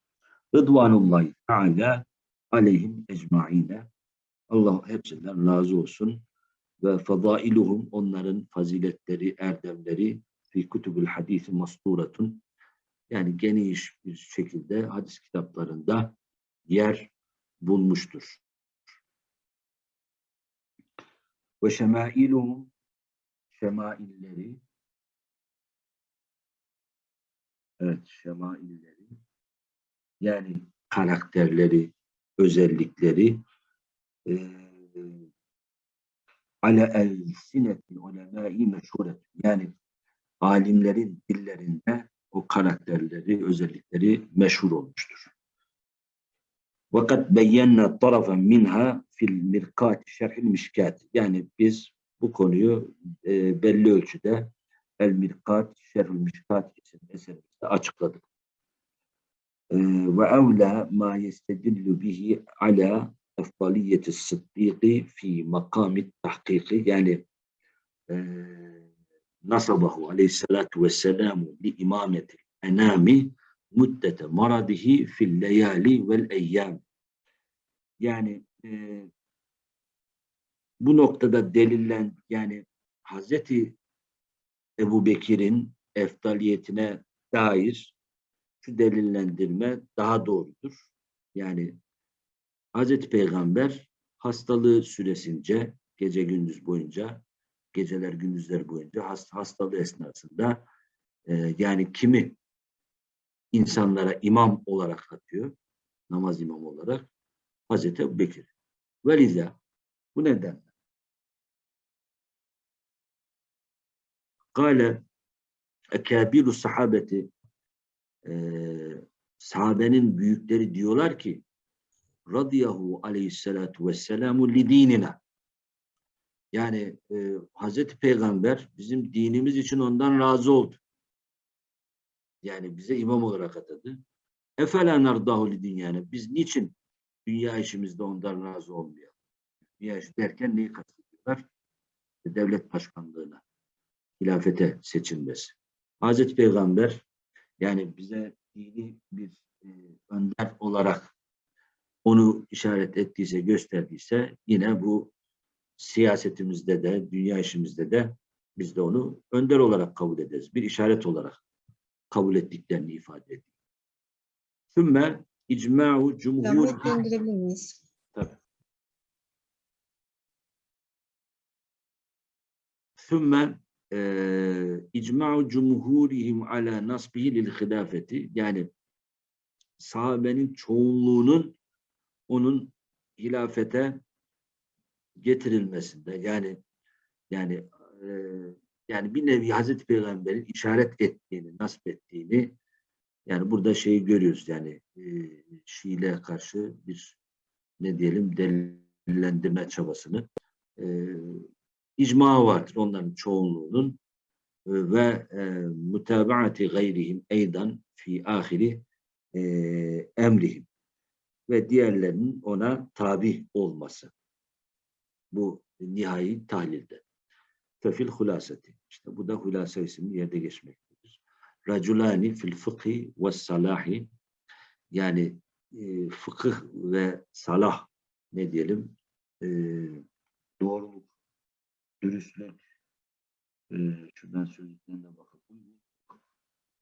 Rıdvanullahi Teala aleyhim ecmaine. Allah hepsinden razı olsun. Ve fadailuhum onların faziletleri, erdemleri fi kutubul hadisi masturatun yani geniş bir şekilde hadis kitaplarında yer bulmuştur. Ve şemailuhum şemailleri evet şemailleri yani karakterleri, özellikleri e, ale el sinetin ulemâi meşhuret yani alimlerin dillerinde o karakterleri, özellikleri meşhur olmuştur. Fakat beyyenna tarafen minha fil mirkat şerhil mişkat. Yani biz bu konuyu e, belli ölçüde el mirkat şerhil mişkat isimli eserimizde açıkladık. E, ve evla ma yestedillu bihi ala efdaliyeti sıddiki fi makami tahkiki yani e, nasabahu aleyhissalatu vesselamu li imameti enami müddete maradihi fil leyali vel eyyam yani e, bu noktada delillen yani Hazreti Ebu Bekir'in eftaliyetine dair şu delillendirme daha doğrudur. Yani Hazreti Peygamber hastalığı süresince gece gündüz boyunca geceler gündüzler boyunca hast hastalığı esnasında e, yani kimi insanlara imam olarak atıyor namaz imamı olarak Hazreti Bekir. Veliza bu nedenle Kale ekabiru sahabeti e, sahabenin büyükleri diyorlar ki radiyahu aleyhissalatu vesselamu li dinina yani e, Hazreti Peygamber bizim dinimiz için ondan razı oldu. Yani bize imam olarak atadı. Efela nardahu li dünyana. Biz niçin dünya işimizde ondan razı olmuyor? Dünya işi derken neyi kastediyorlar? Devlet başkanlığına, hilafete seçilmesi. Hazreti Peygamber yani bize dini bir e, önder olarak onu işaret ettiyse, gösterdiyse yine bu siyasetimizde de, dünya işimizde de biz de onu önder olarak kabul ederiz. Bir işaret olarak kabul ettiklerini ifade ediyor. Sümme icma'u cumhur... Tabii. Sümme icma'u cumhurihim ala nasbihi lil hilafeti. Yani sahabenin çoğunluğunun onun hilafete getirilmesinde. Yani yani e, yani bir nevi Hazreti Peygamber'in işaret ettiğini, nasip ettiğini yani burada şeyi görüyoruz. Yani e, Şiile karşı bir ne diyelim delillendirme çabasını e, icma vardır onların çoğunluğunun e, ve e, mutabaati gayrihim eydan fi ahiri e, emrihim ve diğerlerinin ona tabi olması. bu nihai tahlilde. Fefil hulaseti. İşte bu da hulasa isimli yerde geçmektedir. Raculani fil fıkhi ve salahi yani e, fıkıh ve salah ne diyelim e, doğruluk, dürüstlük e, şuradan sözlüklerine bakalım.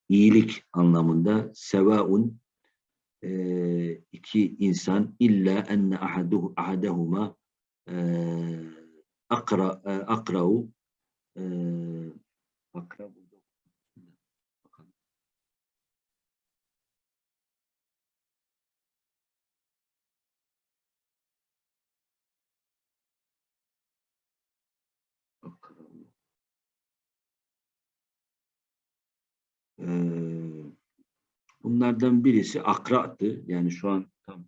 İyilik anlamında sevaun e, iki insan illa enne ahaduhu ahadahuma akra e, akrau e, akra Bunlardan birisi akra'tı. Yani şu an tam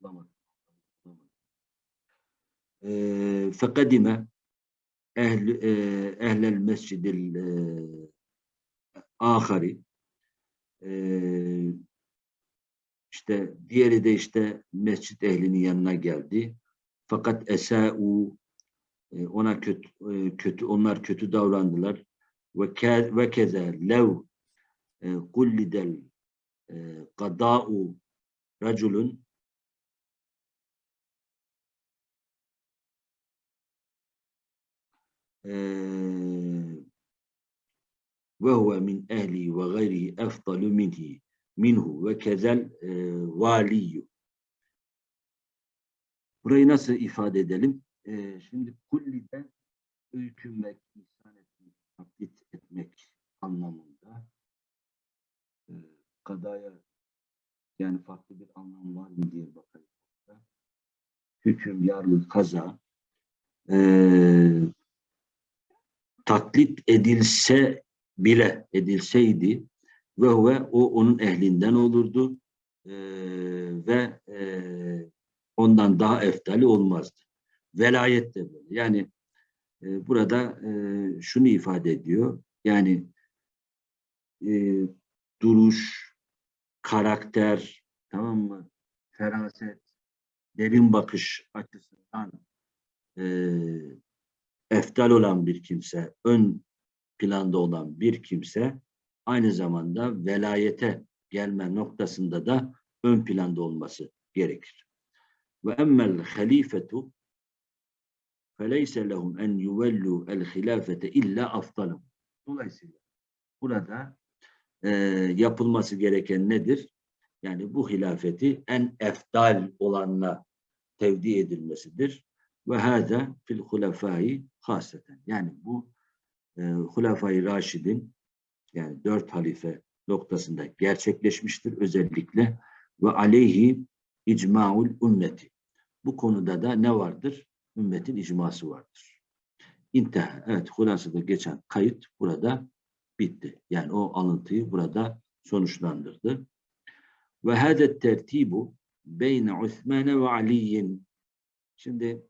bulamadım. Ee, fekadime ehl, e, ehlel mescidil e, ahari işte diğeri de işte mescit ehlinin yanına geldi. Fakat esa'u e, ona kötü e, kötü onlar kötü davrandılar. E, kada'u raculun ve huve min ehli ve gayrihi efdalu minhi minhu ve kezel e. Burayı nasıl ifade edelim? E, şimdi kulliden öykünmek, ihsan etmek, taklit etmek anlamında e, kadaya yani farklı bir anlam var mı diye bakalım. Hüküm, yargı, kaza e, taklit edilse bile edilseydi ve huve o onun ehlinden olurdu e, ve e, ondan daha eftali olmazdı. Velayet de böyle. Yani e, burada e, şunu ifade ediyor. Yani e, duruş, karakter, tamam mı? Feraset, derin bakış açısından e, eftal olan bir kimse, ön planda olan bir kimse aynı zamanda velayete gelme noktasında da ön planda olması gerekir. Ve emmel halifetu feleyse lehum en yuvellu el hilafete illa aftalım. Dolayısıyla burada e, yapılması gereken nedir? Yani bu hilafeti en eftal olanla tevdi edilmesidir. Ve hâzâ fil hulefâi haseten. Yani bu e, Hulefai Raşid'in yani dört halife noktasında gerçekleşmiştir özellikle ve aleyhi icmaul ümmeti. Bu konuda da ne vardır? Ümmetin icması vardır. İntihar. Evet hulasada geçen kayıt burada bitti. Yani o alıntıyı burada sonuçlandırdı. Ve hâdet tertibu beyne Osman ve Ali'yin. Şimdi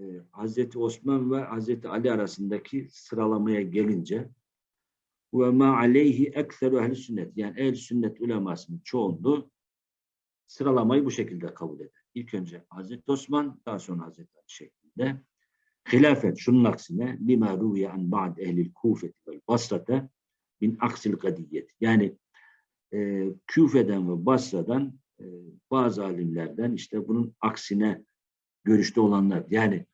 e, Hazreti Osman ve Hazreti Ali arasındaki sıralamaya gelince ve ma aleyhi ekseru ehli sünnet yani ehl sünnet ulemasının çoğunluğu sıralamayı bu şekilde kabul eder. İlk önce Hazreti Osman daha sonra Hazreti Ali şeklinde. Hilafet şunun aksine lima ruviye an ba'd ehlil kufeti vel basrate min aksil kadiyet. Yani e, Küfe'den ve Basra'dan e, bazı alimlerden işte bunun aksine görüşte olanlar. Yani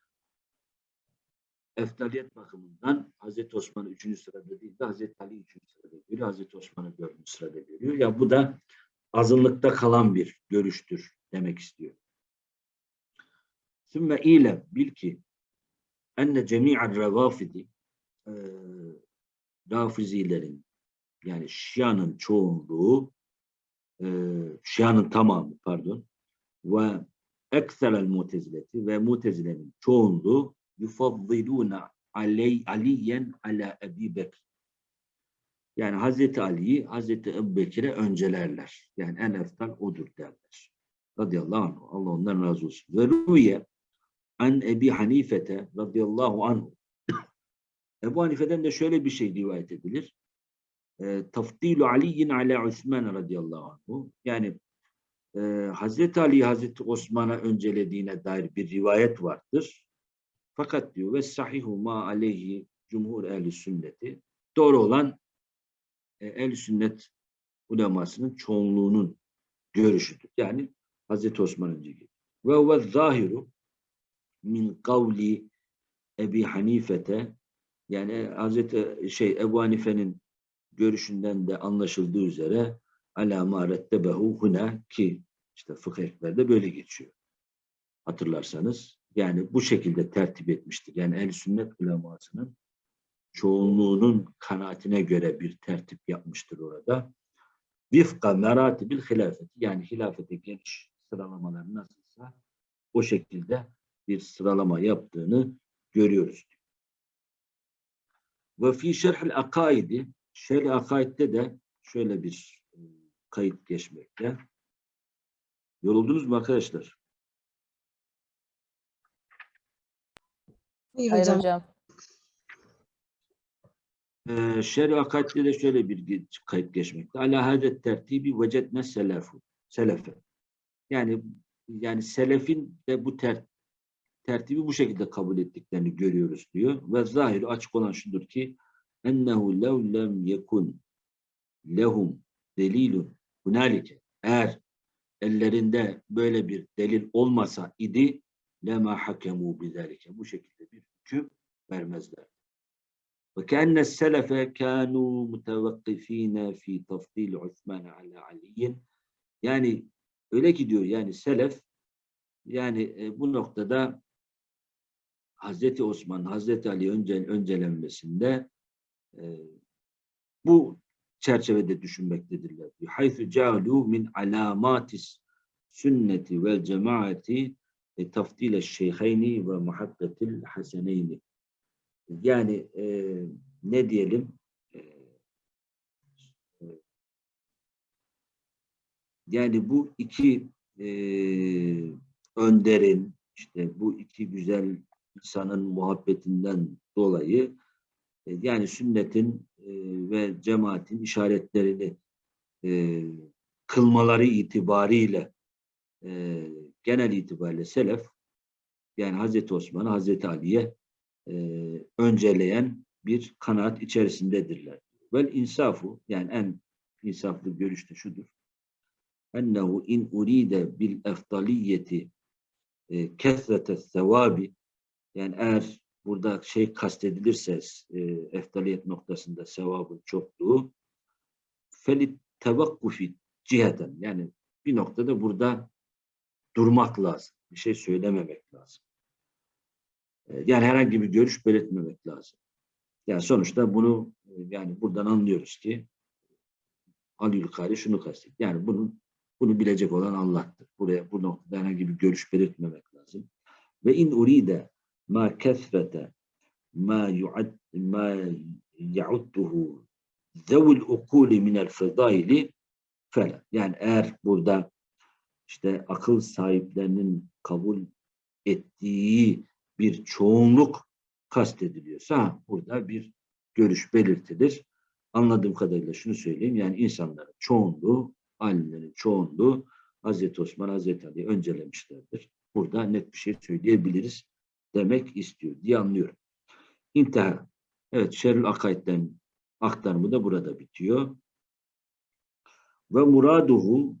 eftaliyet bakımından Hazreti Osman 3. sırada değil de Hazreti Ali 3. sırada görüyor. Hazreti Osman'ı 4. sırada görüyor. Ya bu da azınlıkta kalan bir görüştür demek istiyor. Sümme ile bil ki enne cemi'ar revafidi e, rafizilerin yani Şia'nın çoğunluğu e, Şia'nın tamamı pardon ve ekserel mutezileti ve mutezilenin çoğunluğu yufaddilûne aley aliyen ala Ebi Bekr. Yani Hazreti Ali'yi Hazreti Ebu Bekir'e öncelerler. Yani en eftal odur derler. Radıyallahu anh. Allah ondan razı olsun. Ve ruye an Ebi Hanifete radıyallahu anh. [coughs] Ebu Hanife'den de şöyle bir şey rivayet edilir. E, Tafdilu Ali'yin ala Osman radıyallahu anh. Yani e, Hazreti Ali Hazreti Osman'a öncelediğine dair bir rivayet vardır. Fakat diyor ve sahihu ma aleyhi cumhur ehli sünneti doğru olan e, ehli sünnet ulemasının çoğunluğunun görüşüdür. Yani Hazreti Osman önce geliyor. Ve huve zahiru min kavli Ebi Hanifete yani Hazreti şey Ebu Hanife'nin görüşünden de anlaşıldığı üzere ala ma rettebehu huna ki işte fıkıh ekberde böyle geçiyor. Hatırlarsanız yani bu şekilde tertip etmiştir. Yani el sünnet ulemasının çoğunluğunun kanaatine göre bir tertip yapmıştır orada. Vifka meratibil hilafeti yani hilafete geliş sıralamaları nasılsa o şekilde bir sıralama yaptığını görüyoruz. Ve fi şerhil akaidi şerh akaidde de şöyle bir e, kayıt geçmekte. Yoruldunuz mu arkadaşlar? Hayır hocam. hocam. Ee, Şerh akaidde de şöyle bir kayıt geçmekte. Ala hadet tertibi vecedne selefu. Selefe. Yani yani selefin de bu ter, tertibi bu şekilde kabul ettiklerini görüyoruz diyor. Ve zahir açık olan şudur ki ennehu lev lem yekun lehum delilun hunalike eğer ellerinde böyle bir delil olmasa idi lema hakemu bizalike bu şekilde bir hüküm vermezler. Ve kenne selefe kanu mutevakkifine fi tafdil Osman ala Ali'in yani öyle ki diyor yani selef yani e, bu noktada Hazreti Osman, Hazreti Ali önce, öncelenmesinde e, bu çerçevede düşünmektedirler. Haythu calu min alamatis sünneti vel cemaati e, tafdile şeyheyni ve muhabbetil haseneyni. Yani e, ne diyelim e, e, yani bu iki e, önderin işte bu iki güzel insanın muhabbetinden dolayı e, yani sünnetin e, ve cemaatin işaretlerini e, kılmaları itibariyle genel itibariyle selef yani Hazreti Osman'ı Hazreti Ali'ye önceleyen bir kanaat içerisindedirler. Vel insafu yani en insaflı görüş de şudur. Ennehu in uride bil eftaliyeti kesrete sevabi yani eğer burada şey kastedilirse e, eftaliyet noktasında sevabın çokluğu felit tevakkufi ciheten yani bir noktada burada durmak lazım. Bir şey söylememek lazım. E, Yani herhangi bir görüş belirtmemek lazım. Yani sonuçta bunu e, yani buradan anlıyoruz ki Ali Yülkari şunu kastet. Yani bunun bunu bilecek olan Allah'tır. Buraya bu noktada herhangi bir görüş belirtmemek lazım. Ve in uride ma kesrete ma yu'ad ma ya'udduhu zevul ukuli minel fedaili fela. Yani eğer burada işte akıl sahiplerinin kabul ettiği bir çoğunluk kastediliyorsa burada bir görüş belirtilir. Anladığım kadarıyla şunu söyleyeyim. Yani insanların çoğunluğu, alimlerin çoğunluğu Hazreti Osman, Hazreti Ali öncelemişlerdir. Burada net bir şey söyleyebiliriz demek istiyor diye anlıyorum. İnteha. Evet, Şerül Akaid'den aktarımı da burada bitiyor. Ve muraduhu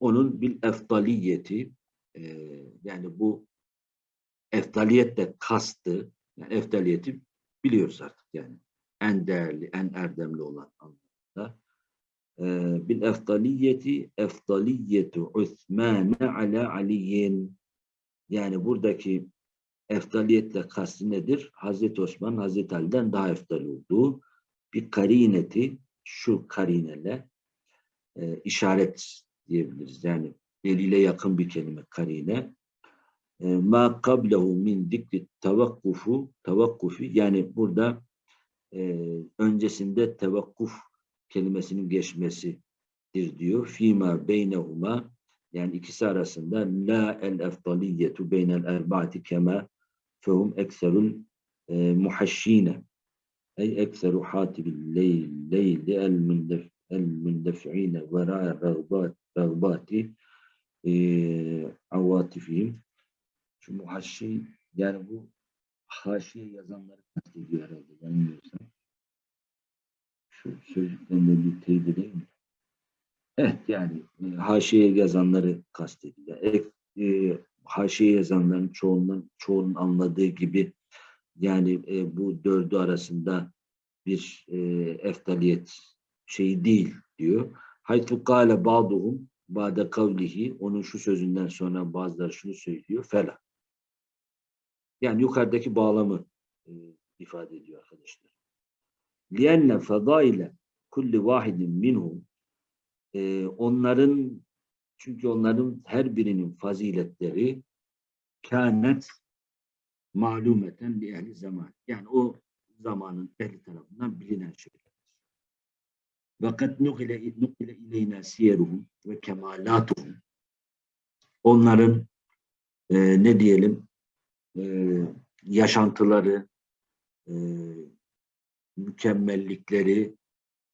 onun bil eftaliyeti e, yani bu eftaliyette kastı yani eftaliyeti biliyoruz artık yani en değerli, en erdemli olan anlamda. E, bil eftaliyeti eftaliyetu Osman'e ala Aliyin yani buradaki eftaliyetle kastı nedir? Hazreti Osman, Hazreti Ali'den daha eftal olduğu bir karineti şu karinele e, işaret diyebiliriz. Yani delile yakın bir kelime karine. E, ma kablehu min dikri tavakkufu tavakkufi yani burada e, öncesinde tevakkuf kelimesinin geçmesidir diyor. Fima beynehuma yani ikisi arasında la el eftaliyetu beynel erbaati kema fehum ekserul e, muhaşşine ey ekseru hatibil leyl leyli el mündef el mündefi'ine vera rağbat rağbati e. Şu muhaşşi yani bu haşiye yazanları kastediyor herhalde yanılmıyorsam. Şu sözlüklerinde bir teyit edeyim? Evet yani e, haşiye yazanları kastediyor. E, e, haşiye yazanların çoğunun, çoğunun anladığı gibi yani e, bu dördü arasında bir e, eftaliyet şeyi değil diyor. Haytu kâle ba'duhum ba'de kavlihi onun şu sözünden sonra bazıları şunu söylüyor. Fela. Yani yukarıdaki bağlamı e, ifade ediyor arkadaşlar. Lienne fadaile kulli vahidin minhum e, onların çünkü onların her birinin faziletleri kânet malumeten li ehli zaman. Yani o zamanın ehli tarafından bilinen şeyler. Fakat nukile, nukile ileyna siyeruhum ve kemalatuhum. Onların e, ne diyelim e, yaşantıları, e, mükemmellikleri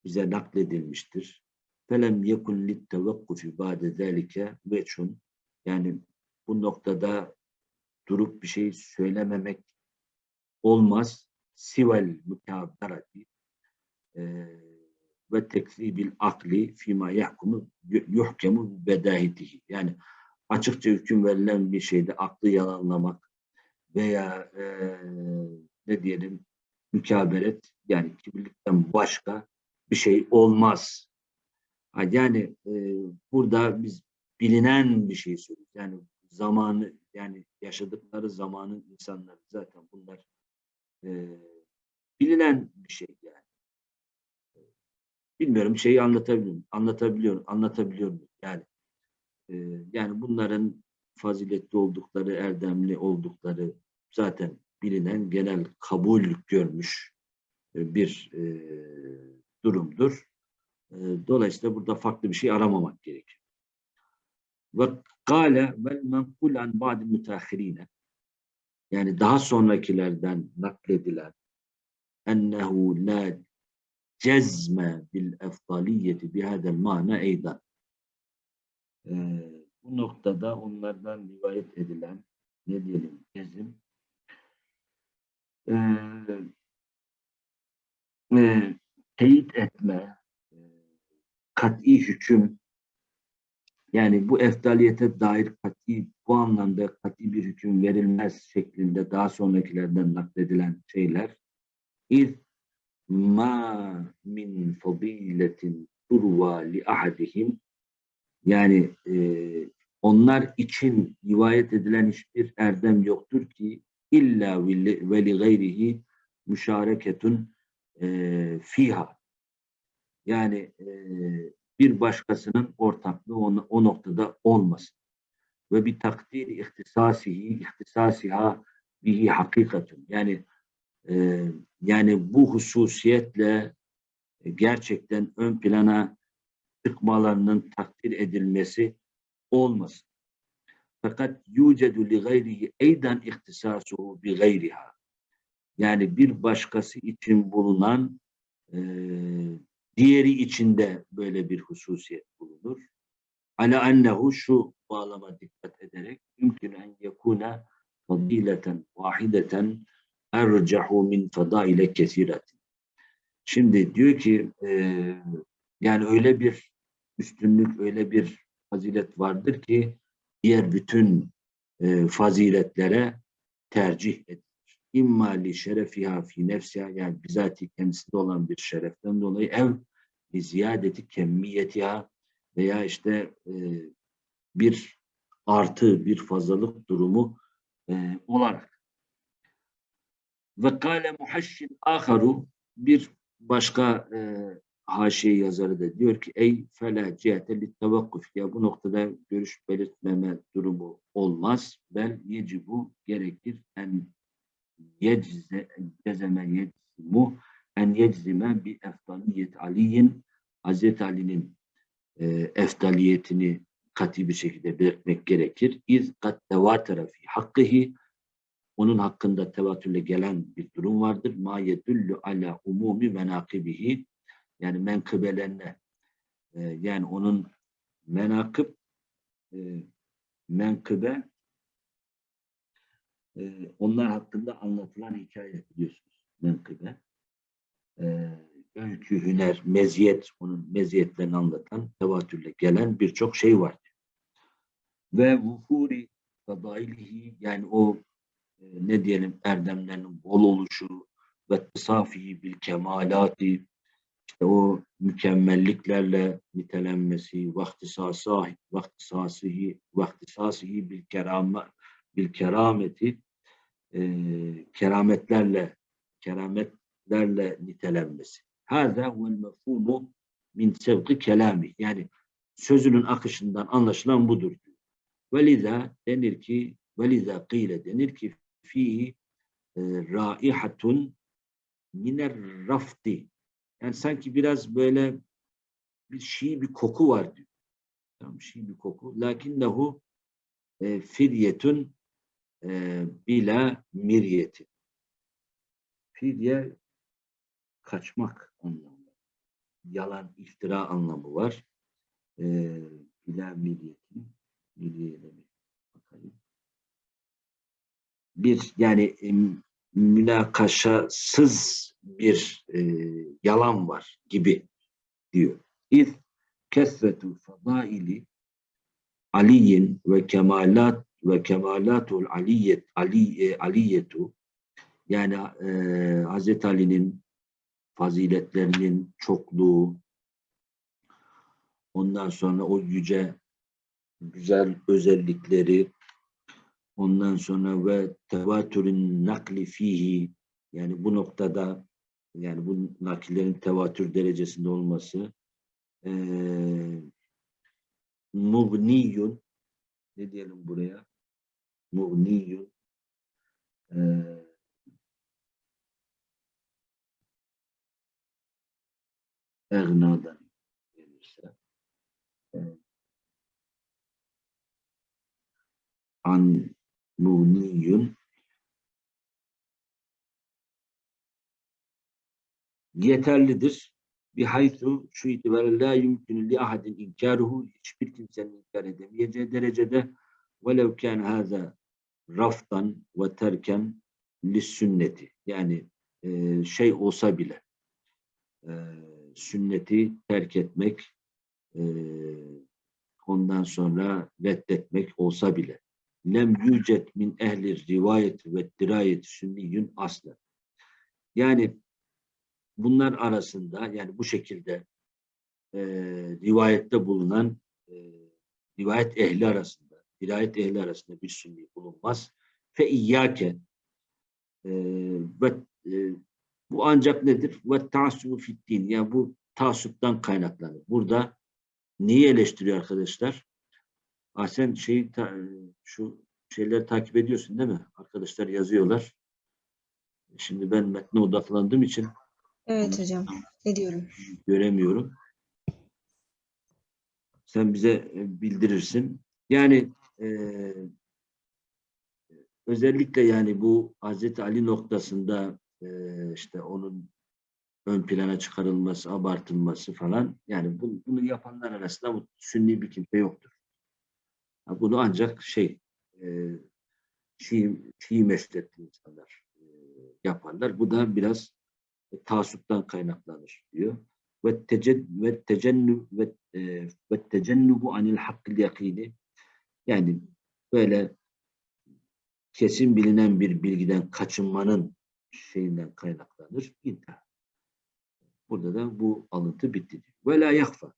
bize nakledilmiştir. Felem yekun lit tevakkufi ba'de zalike veçun. Yani bu noktada durup bir şey söylememek olmaz. Sivel mükabberati e, ve tekzibil akli fima yahkumu yuhkemu bedahitihi. Yani açıkça hüküm verilen bir şeyde aklı yalanlamak veya e, ne diyelim mükaberet yani kibirlikten başka bir şey olmaz. Yani e, burada biz bilinen bir şey söylüyoruz. Yani zamanı yani yaşadıkları zamanın insanları zaten bunlar e, bilinen bir şey yani. Bilmiyorum şeyi anlatabiliyor? Anlatabiliyorum, anlatabiliyor muyum? Yani e, yani bunların faziletli oldukları, erdemli oldukları zaten bilinen, genel kabul görmüş bir e, durumdur. E, dolayısıyla burada farklı bir şey aramamak gerekiyor. Ve kâle vel menkul an ba'di müteahhirine yani daha sonrakilerden nakledilen ennehu la cezme bil efdaliyeti bihadel mana eydan. Ee, bu noktada onlardan rivayet edilen ne diyelim cezim e, teyit etme kat'i hüküm yani bu eftaliyete dair kat'i bu anlamda kat'i bir hüküm verilmez şeklinde daha sonrakilerden nakledilen şeyler iz ma min fadiletin turva li ahadihim yani e, onlar için rivayet edilen hiçbir erdem yoktur ki illa ve li gayrihi müşareketun e, fiha yani bir başkasının ortaklığı o, o noktada olmasın. Ve bir takdir ihtisasihi, ihtisasiha bihi hakikatun. Yani yani bu hususiyetle gerçekten ön plana çıkmalarının takdir edilmesi olmasın. Fakat yucedu li gayrihi eydan ihtisasuhu bi gayriha. Yani bir başkası için bulunan e, diğeri içinde böyle bir hususiyet bulunur. Ala ennehu şu bağlama dikkat ederek mümkün en yekuna fadileten vahideten ercahu min fadaile kesiretin. Şimdi diyor ki e, yani öyle bir üstünlük, öyle bir fazilet vardır ki diğer bütün e, faziletlere tercih edilir. İmma li şerefiha fi nefsiha yani bizatihi kendisinde olan bir şereften dolayı ev li ziyadeti kemmiyetiha veya işte e, bir artı, bir fazlalık durumu e, olarak. Ve kâle muhaşşin aharu bir başka e, haşiye yazarı da diyor ki ey fela cihete li ya bu noktada görüş belirtmeme durumu olmaz. Bel yecibu gerekir en yecze cezeme yeczimu en yeczime bi eftaliyet aliyin Hazreti Ali'nin e, eftaliyetini kat'i bir şekilde belirtmek gerekir. İz kat tevatara fi hakkıhi onun hakkında tevatürle gelen bir durum vardır. Ma yedullu ala umumi menakibihi yani menkıbelerine e, yani onun menakıb e, menkıbe e, onlar hakkında anlatılan hikaye biliyorsunuz. Menkıbe. E, öykü, hüner, meziyet, onun meziyetlerini anlatan, tevatürle gelen birçok şey var. Ve vuhuri fadailihi yani o e, ne diyelim erdemlerinin bol oluşu ve safi bil kemalati işte o mükemmelliklerle nitelenmesi vaktisası vaktisasihi vaktisasihi bil kerame bil kerameti e, kerametlerle kerametlerle nitelenmesi. Hâzâ huvel mefhûmu min sevki kelami. Yani sözünün akışından anlaşılan budur. Veliza denir ki veliza kıyle denir ki fihi e, raihatun miner rafti. Yani sanki biraz böyle bir şey bir koku var diyor. Tamam şey bir koku. Lakinnehu e, firyetun e, bila miryeti. Firye kaçmak anlamı. Yalan, iftira anlamı var. E, bila miryeti. Mirye demek. Bakalım. Bir yani e, münakaşasız bir e, yalan var gibi diyor. İz kesretu fadaili aliyin ve kemalat ve kemalatul aliyet ali, e, aliyetu yani e, Hazreti Ali'nin faziletlerinin çokluğu ondan sonra o yüce güzel özellikleri ondan sonra ve tevatürün nakli fihi yani bu noktada yani bu nakillerin tevatür derecesinde olması eee mugniyun ne diyelim buraya egnadan gelirse eee, an mugniyun yeterlidir. Bir haythu şu itibariyle la yumkün li ahadin inkaruhu hiçbir kimsenin inkar edemeyeceği derecede velev kâne hâzâ raftan ve terken sünneti yani e, şey olsa bile e, sünneti terk etmek e, ondan sonra reddetmek olsa bile. lem yücet min ehli rivayet ve dirayet sünniyün asla yani bunlar arasında yani bu şekilde rivayette bulunan rivayet ehli arasında, dirayet ehli arasında bir sünni bulunmaz. Fe iyyâke e, ve e, bu ancak nedir? Ve taassubu fiddin. Yani bu taassuptan kaynaklanır. Burada neyi eleştiriyor arkadaşlar? Ah sen şeyi ta, şu şeyleri takip ediyorsun değil mi? Arkadaşlar yazıyorlar. Şimdi ben metne odaklandığım için Evet hocam. Ediyorum. göremiyorum. Sen bize e, bildirirsin. Yani e, özellikle yani bu Hazreti Ali noktasında e, işte onun ön plana çıkarılması, abartılması falan yani bu, bunu yapanlar arasında bu sünni bir kimse yoktur. Ha, Bunu ancak şey e, Şii, Şii insanlar e, yaparlar. Bu da biraz e, taassuptan kaynaklanır diyor. Ve teced ve tecennü ve e, ve tecennubu anil hakkil yakini yani böyle kesin bilinen bir bilgiden kaçınmanın şeyinden kaynaklanır. İntihar. Burada da bu alıntı bitti. Ve la yakfa.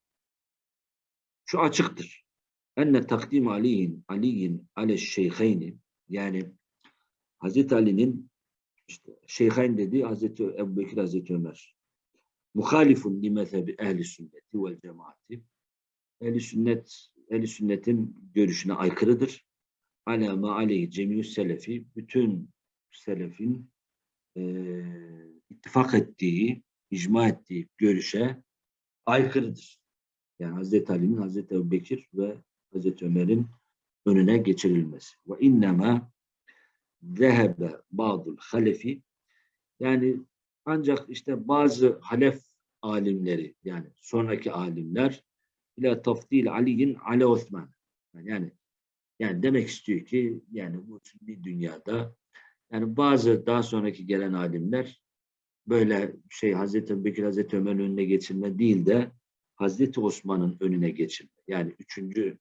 Şu açıktır. Enne takdim aliyin aliyin ale şeyheyni yani Hazreti Ali'nin işte şeyhain dediği Hazreti Ebubekir Hazreti Ömer. Muhalifun li mezhebi ehli sünneti vel cemaati. Ehli sünnet ehli sünnetin görüşüne aykırıdır. Ala ma aleyhi cemiyü selefi bütün selefin eee ittifak ettiği, icma ettiği görüşe aykırıdır. Yani Hazreti Ali'nin, Hazreti Ebubekir ve Hazreti Ömer'in önüne geçirilmesi. Ve innema zehebe ba'dul halefi yani ancak işte bazı halef alimleri yani sonraki alimler ila tafdil Ali'nin Ale Osman yani Yani demek istiyor ki yani bu bir dünyada yani bazı daha sonraki gelen alimler böyle şey Hazreti Ebubekir Hazreti Ömer'in önüne geçirme değil de Hazreti Osman'ın önüne geçirme. Yani üçüncü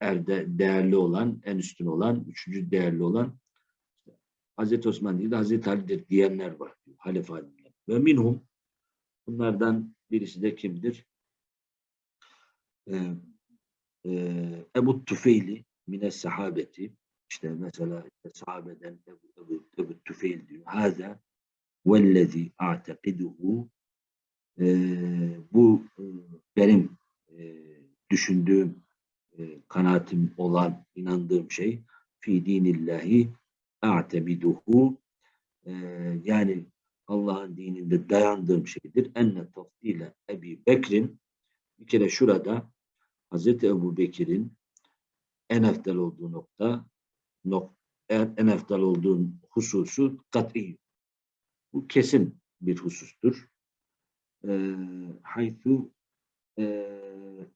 erde değerli olan, en üstün olan, üçüncü değerli olan Hazreti Osman değil de Hazreti Ali'dir diyenler var. Halife alimler. Ve minhum bunlardan birisi de kimdir? Ebu Tüfeyli mine sahabeti işte mesela işte sahabeden Ebu, Ebu, Ebu Tüfeyl diyor. Hâzâ vellezî a'tekiduhu bu benim düşündüğüm kanaatim olan inandığım şey fi dinillahi a'tebiduhu yani Allah'ın dininde dayandığım şeydir. Enne tafdile Ebi Bekir'in bir kere şurada Hazreti Ebu Bekir'in en eftal olduğu nokta nok, en, eftal olduğu hususu kat'i. Bu kesin bir husustur. E, haythu e,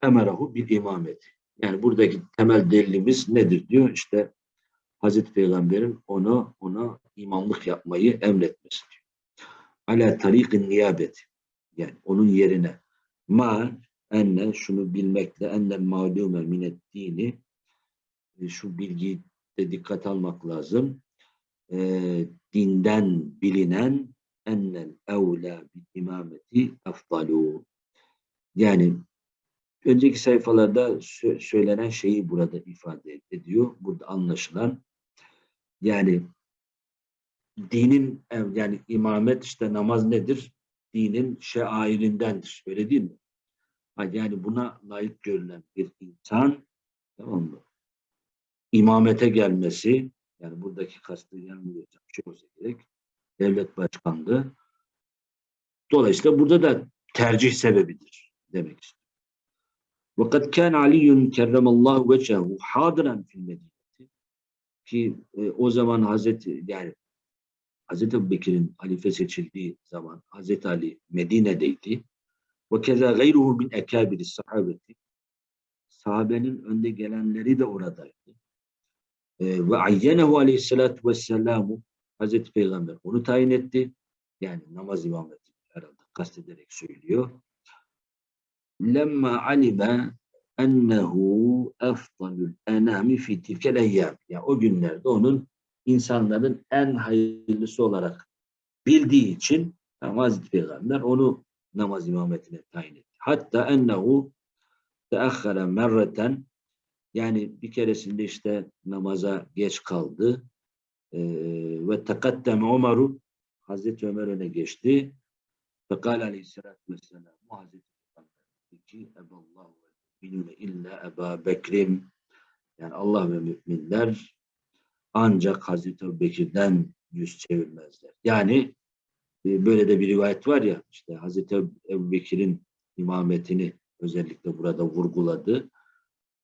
emerahu bir imameti. Yani buradaki temel delilimiz nedir diyor? İşte Hazreti Peygamber'in ona ona imamlık yapmayı emretmesi diyor. Ala tarikin niyabeti. Yani onun yerine ma enne şunu bilmekle enne ma'lume minet dini e, şu bilgiyi de dikkat almak lazım. E, dinden bilinen ennel evla bil imameti afdalu. Yani önceki sayfalarda sö- söylenen şeyi burada ifade ediyor. Burada anlaşılan yani dinin yani imamet işte namaz nedir? Dinin şairindendir. Öyle değil mi? Yani buna layık görülen bir insan tamam mı? İmamete gelmesi yani buradaki kastı yanılmıyorsam şey olsa gerek devlet başkanlığı. Dolayısıyla burada da tercih sebebidir demek istiyor. Vakat kan Ali kerremallahu vechehu hadiren fil medineti ki e, o zaman Hazreti yani Hazreti Ebubekir'in halife seçildiği zaman Hazreti Ali Medine'deydi. Ve keza gayruhu min ekabiri sahabeti sahabenin önde gelenleri de oradaydı. Ve ayyenehu aleyhissalatu vesselamu Hazreti Peygamber onu tayin etti. Yani namaz imameti herhalde kastederek söylüyor. Lemma alime ennehu efdalül enami fi tilkel eyyam. Yani o günlerde onun insanların en hayırlısı olarak bildiği için yani Hazreti Peygamber onu namaz imametine tayin etti. Hatta ennehu teahhara merreten yani bir keresinde işte namaza geç kaldı Ee, ve tekaddem Ömer'u Hazreti Ömer öne geçti. Fekal aleyhissalatü vesselam Hazreti ki Eballahu ve minune illa Eba Bekrim yani Allah ve müminler ancak Hazreti Bekir'den yüz çevirmezler. Yani böyle de bir rivayet var ya işte Hazreti Ebu Bekir'in imametini özellikle burada vurguladı.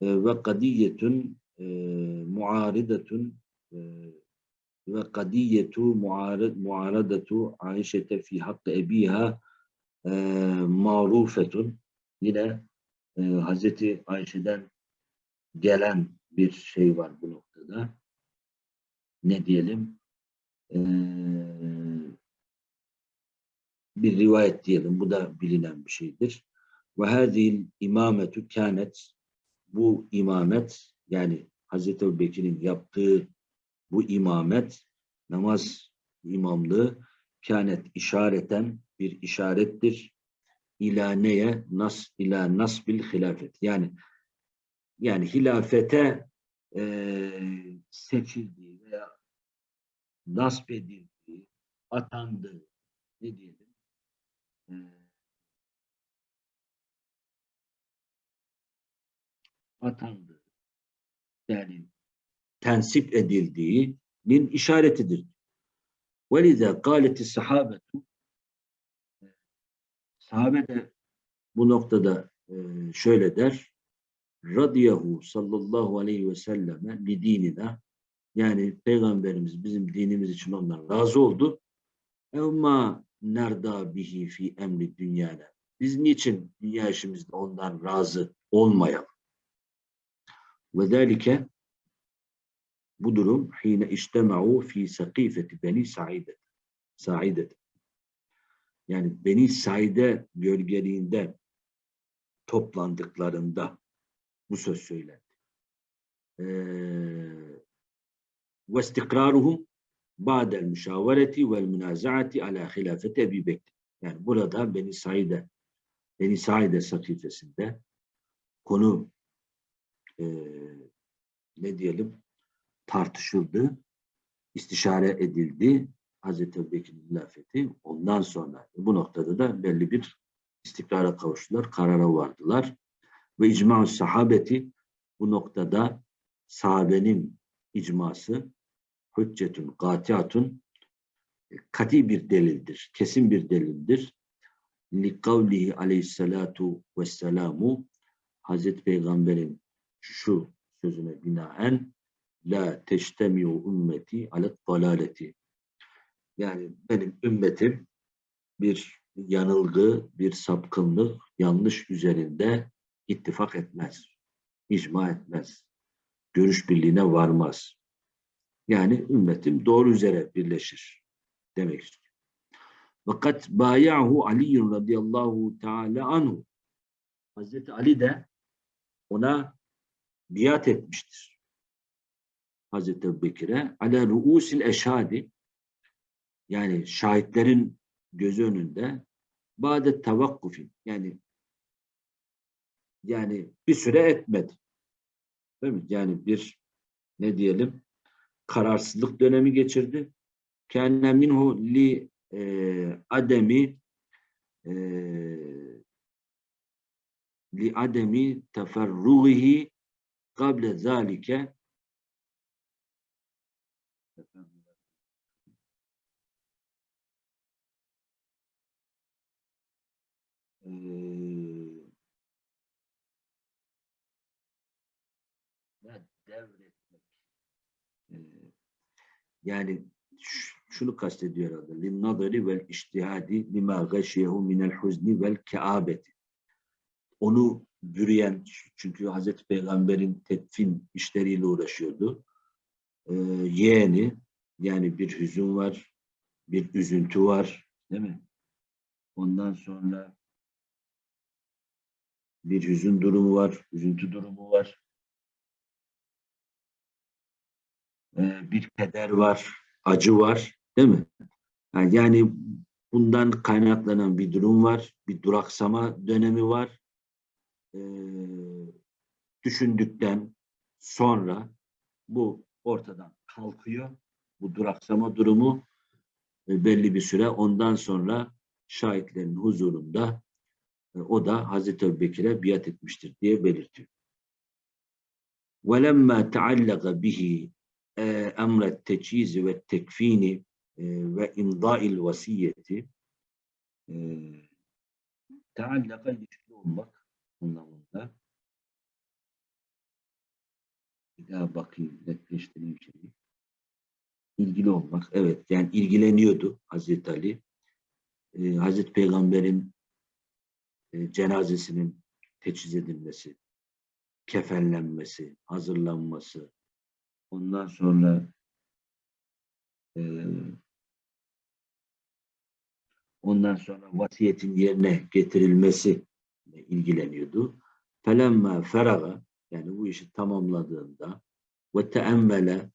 E, ve kadiyetun e, muaridetun e, ve kadiyetu muarad muaradatu Ayşe'te fi hakkı ebiha e, marufetun yine Hazreti Ayşe'den gelen bir şey var bu noktada. Ne diyelim? E, bir rivayet diyelim. Bu da bilinen bir şeydir. Ve hadil imametu kânet bu imamet yani Hazreti Ebubekir'in yaptığı bu imamet, namaz imamlığı kânet işareten bir işarettir. İlâ? Nas, ilâ nasbil hilafet. Yani yani hilafete eee seçildiği veya nasp edildiği, atandığı ne diyelim? Eee, atandığı yani tensip edildiğinin işaretidir. وَلِذَا قَالَتِ السَّحَابَةُ Sahabe de bu noktada e, şöyle der. Radiyahu sallallahu aleyhi ve selleme li dinina yani Peygamberimiz bizim dinimiz için ondan razı oldu. Evma nerda bihi fi emri dünyana. Biz niçin dünya işimizde ondan razı olmayalım? Ve zelike Bu durum hine iştema'u fi sakifeti beni Saide. Saide. Yani Beni Saide gölgeliğinde toplandıklarında bu söz söylendi. Ve istikraruhum ba'del müşavereti vel münazaati ala hilafeti Bekir. Yani burada Beni Saide Beni Saide sakifesinde konu e, ne diyelim tartışıldı, istişare edildi. Hazreti Ebubekir'in hilafeti ondan sonra bu noktada da belli bir istikrara kavuştular, karara vardılar. Ve icma sahabeti bu noktada sahabenin icması hüccetun, katiatun kati bir delildir, kesin bir delildir. Li kavlihi aleyhissalatu vesselamu Hazreti Peygamber'in şu sözüne binaen la teştemiu ümmeti alet dalaleti yani benim ümmetim bir yanılgı, bir sapkınlık, yanlış üzerinde ittifak etmez. icma etmez. Görüş birliğine varmaz. Yani ümmetim doğru üzere birleşir demek istiyor. Fakat bayahu Ali radıyallahu teala anhu Hazreti Ali de ona biat etmiştir. Hazreti Ebubekir'e ala ruusil eşhadi yani şahitlerin gözü önünde bade tavakkufin yani yani bir süre etmedi. Değil mi? Yani bir ne diyelim kararsızlık dönemi geçirdi. Kâne minhu li e, ademi e, li ademi teferruhi kable zalike Eee, ya devretmek. Eee, yani şunu kastediyor vel iştihadi lima gâşiyehu minel huzni vel keabeti. Onu bürüyen, çünkü Hazreti Peygamber'in tedfin işleriyle uğraşıyordu. Eee, yeğeni, yani bir hüzün var, bir üzüntü var, değil mi? Ondan sonra bir hüzün durumu var, üzüntü durumu var. Ee, bir keder var, acı var, değil mi? Yani, yani bundan kaynaklanan bir durum var, bir duraksama dönemi var. Ee, düşündükten sonra bu ortadan kalkıyor. Bu duraksama durumu e, belli bir süre ondan sonra şahitlerin huzurunda e, o da Hazreti Ebubekir'e biat etmiştir diye belirtiyor. وَلَمَّا تَعَلَّقَ بِهِ e, emret tecizi ve tekfini e, ve imdail vasiyeti. E, teallaka ilişkili olmak anlamında. Bir daha bakayım netleştireyim şimdi ilgili olmak evet yani ilgileniyordu Hazreti Ali. Ee, Hazreti Peygamber'in e, cenazesinin teçhiz edilmesi kefenlenmesi hazırlanması ondan sonra e, ondan sonra vasiyetin yerine getirilmesi ilgileniyordu. Felemma feraga yani bu işi tamamladığında ve teemmele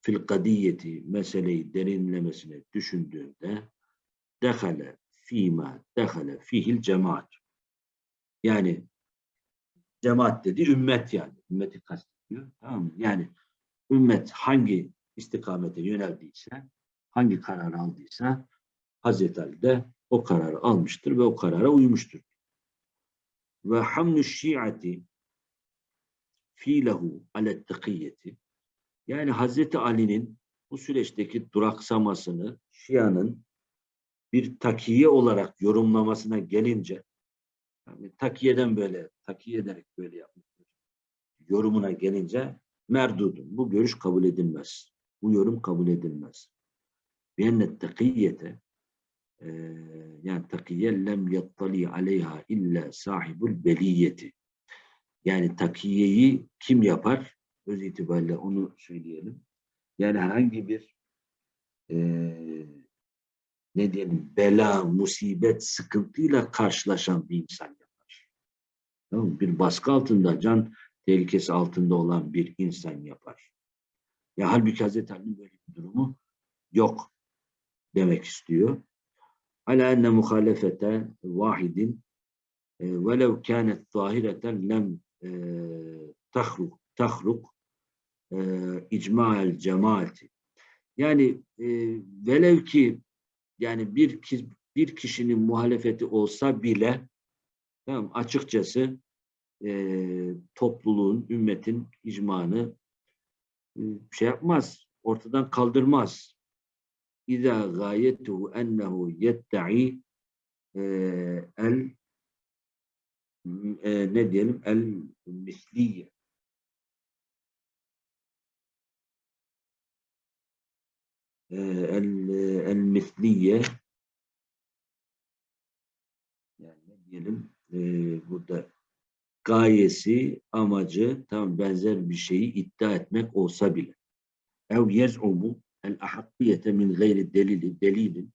fil kadiyeti meseleyi derinlemesine düşündüğünde dehale fîmâ dehale fihil cemaat yani cemaat dedi ümmet yani. Ümmeti kastediyor. Tamam mı? Yani ümmet hangi istikamete yöneldiyse, hangi kararı aldıysa Hazreti Ali de o kararı almıştır ve o karara uymuştur. Ve hamlu şiati fiilehu alet takiyeti yani Hazreti Ali'nin bu süreçteki duraksamasını Şia'nın bir takiye olarak yorumlamasına gelince yani takiyeden böyle, takiye ederek böyle yapmıştır. Yorumuna gelince merdudun. Bu görüş kabul edilmez. Bu yorum kabul edilmez. Biennet takiyete yani takiye lem yattali aleyha illa sahibul beliyeti. Yani takiyeyi kim yapar? Öz itibariyle onu söyleyelim. Yani herhangi bir eee, ne diyelim bela, musibet, sıkıntıyla karşılaşan bir insan yapar. Tamam mı? Bir baskı altında, can tehlikesi altında olan bir insan yapar. Ya halbuki Hazreti Ali'nin böyle bir durumu yok demek istiyor. Ala enne muhalefete vahidin e, velev kânet zahireten lem e, tahruk tahruk e, icma'el cemaati. Yani e, velev ki yani bir bir kişinin muhalefeti olsa bile tamam açıkçası e, topluluğun, ümmetin icmanı e, şey yapmaz, ortadan kaldırmaz. İza gayetuhu ennehu yedda'i e, el e, ne diyelim el misliye e, el el misliye yani ne diyelim e, burada gayesi, amacı tam benzer bir şeyi iddia etmek olsa bile. Ev yez'umu el ahakkiyete min gayri delili delilin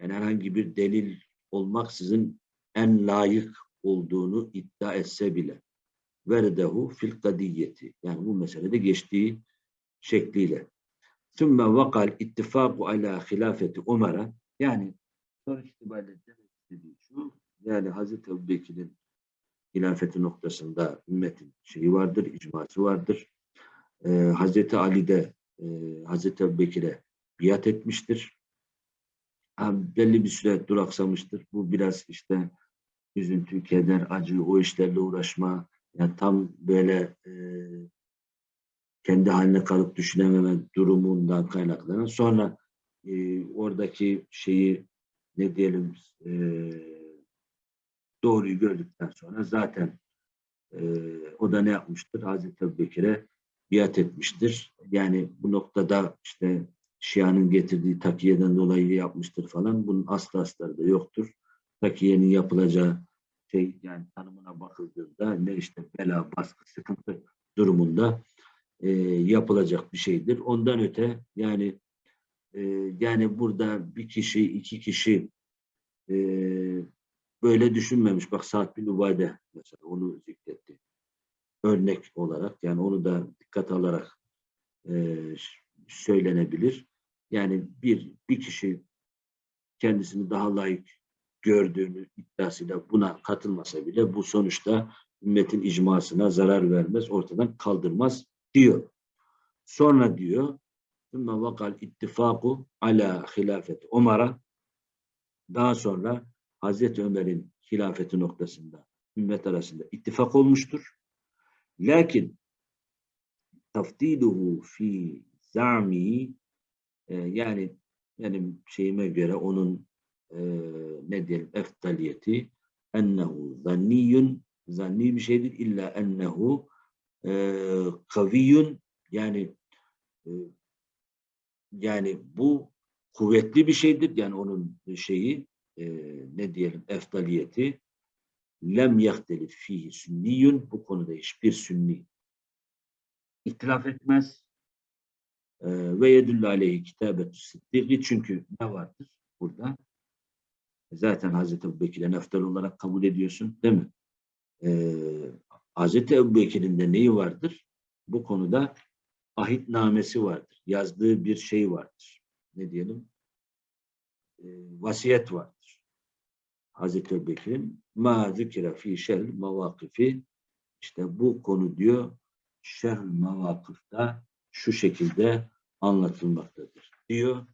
yani herhangi bir delil olmaksızın en layık olduğunu iddia etse bile verdehu fil kadiyeti yani bu meselede geçtiği şekliyle. Sümme vakal ittifaku ala hilafeti Umar'a yani sonuç itibariyle demek istediği şu yani Hazreti Ebubekir'in hilafeti noktasında ümmetin şeyi vardır, icması vardır. Ee, Hazreti Ali de e, Hazreti Ebubekir'e biat etmiştir. Ha, belli bir süre duraksamıştır. Bu biraz işte üzüntü, keder, acı, o işlerle uğraşma, yani tam böyle e, kendi haline kalıp düşünememe durumundan kaynaklanan. Sonra e, oradaki şeyi ne diyelim e, doğruyu gördükten sonra zaten e, o da ne yapmıştır? Hazreti Ebubekir'e biat etmiştir. Yani bu noktada işte Şia'nın getirdiği takiyeden dolayı yapmıştır falan. Bunun aslı astarı da yoktur. Takiyenin yapılacağı şey yani tanımına bakıldığında ne işte bela, baskı, sıkıntı durumunda e, yapılacak bir şeydir. Ondan öte yani e, yani burada bir kişi, iki kişi e, böyle düşünmemiş. Bak Sa'd bin Ubade mesela onu zikretti. Örnek olarak yani onu da dikkat alarak e, söylenebilir. Yani bir bir kişi kendisini daha layık gördüğünü iddiasıyla buna katılmasa bile bu sonuçta ümmetin icmasına zarar vermez, ortadan kaldırmaz diyor. Sonra diyor ثُمَّ vakal ittifaku ala hilafet Umar'a daha sonra Hazreti Ömer'in hilafeti noktasında ümmet arasında ittifak olmuştur. Lakin taftiluhu fi zami e, yani benim şeyime göre onun e, ne diyelim eftaliyeti ennehu zanniyun zanni bir şeydir illa ennehu e, kaviyun yani e, yani bu kuvvetli bir şeydir yani onun şeyi e, ne diyelim eftaliyeti lem yahtelif fihi sünniyun bu konuda hiçbir sünni ihtilaf etmez e, ve yedüllü aleyhi kitabetü sıddiki çünkü ne vardır burada zaten Hazreti Ebubekir'e neftal olarak kabul ediyorsun değil mi? Ee, Hazreti Ebubekir'in de neyi vardır? Bu konuda ahitnamesi vardır. Yazdığı bir şey vardır. Ne diyelim? Ee, vasiyet vardır. Hazreti Ebubekir'in ma zikra fi şerh mavakifi işte bu konu diyor şerh mavakıfta şu şekilde anlatılmaktadır diyor.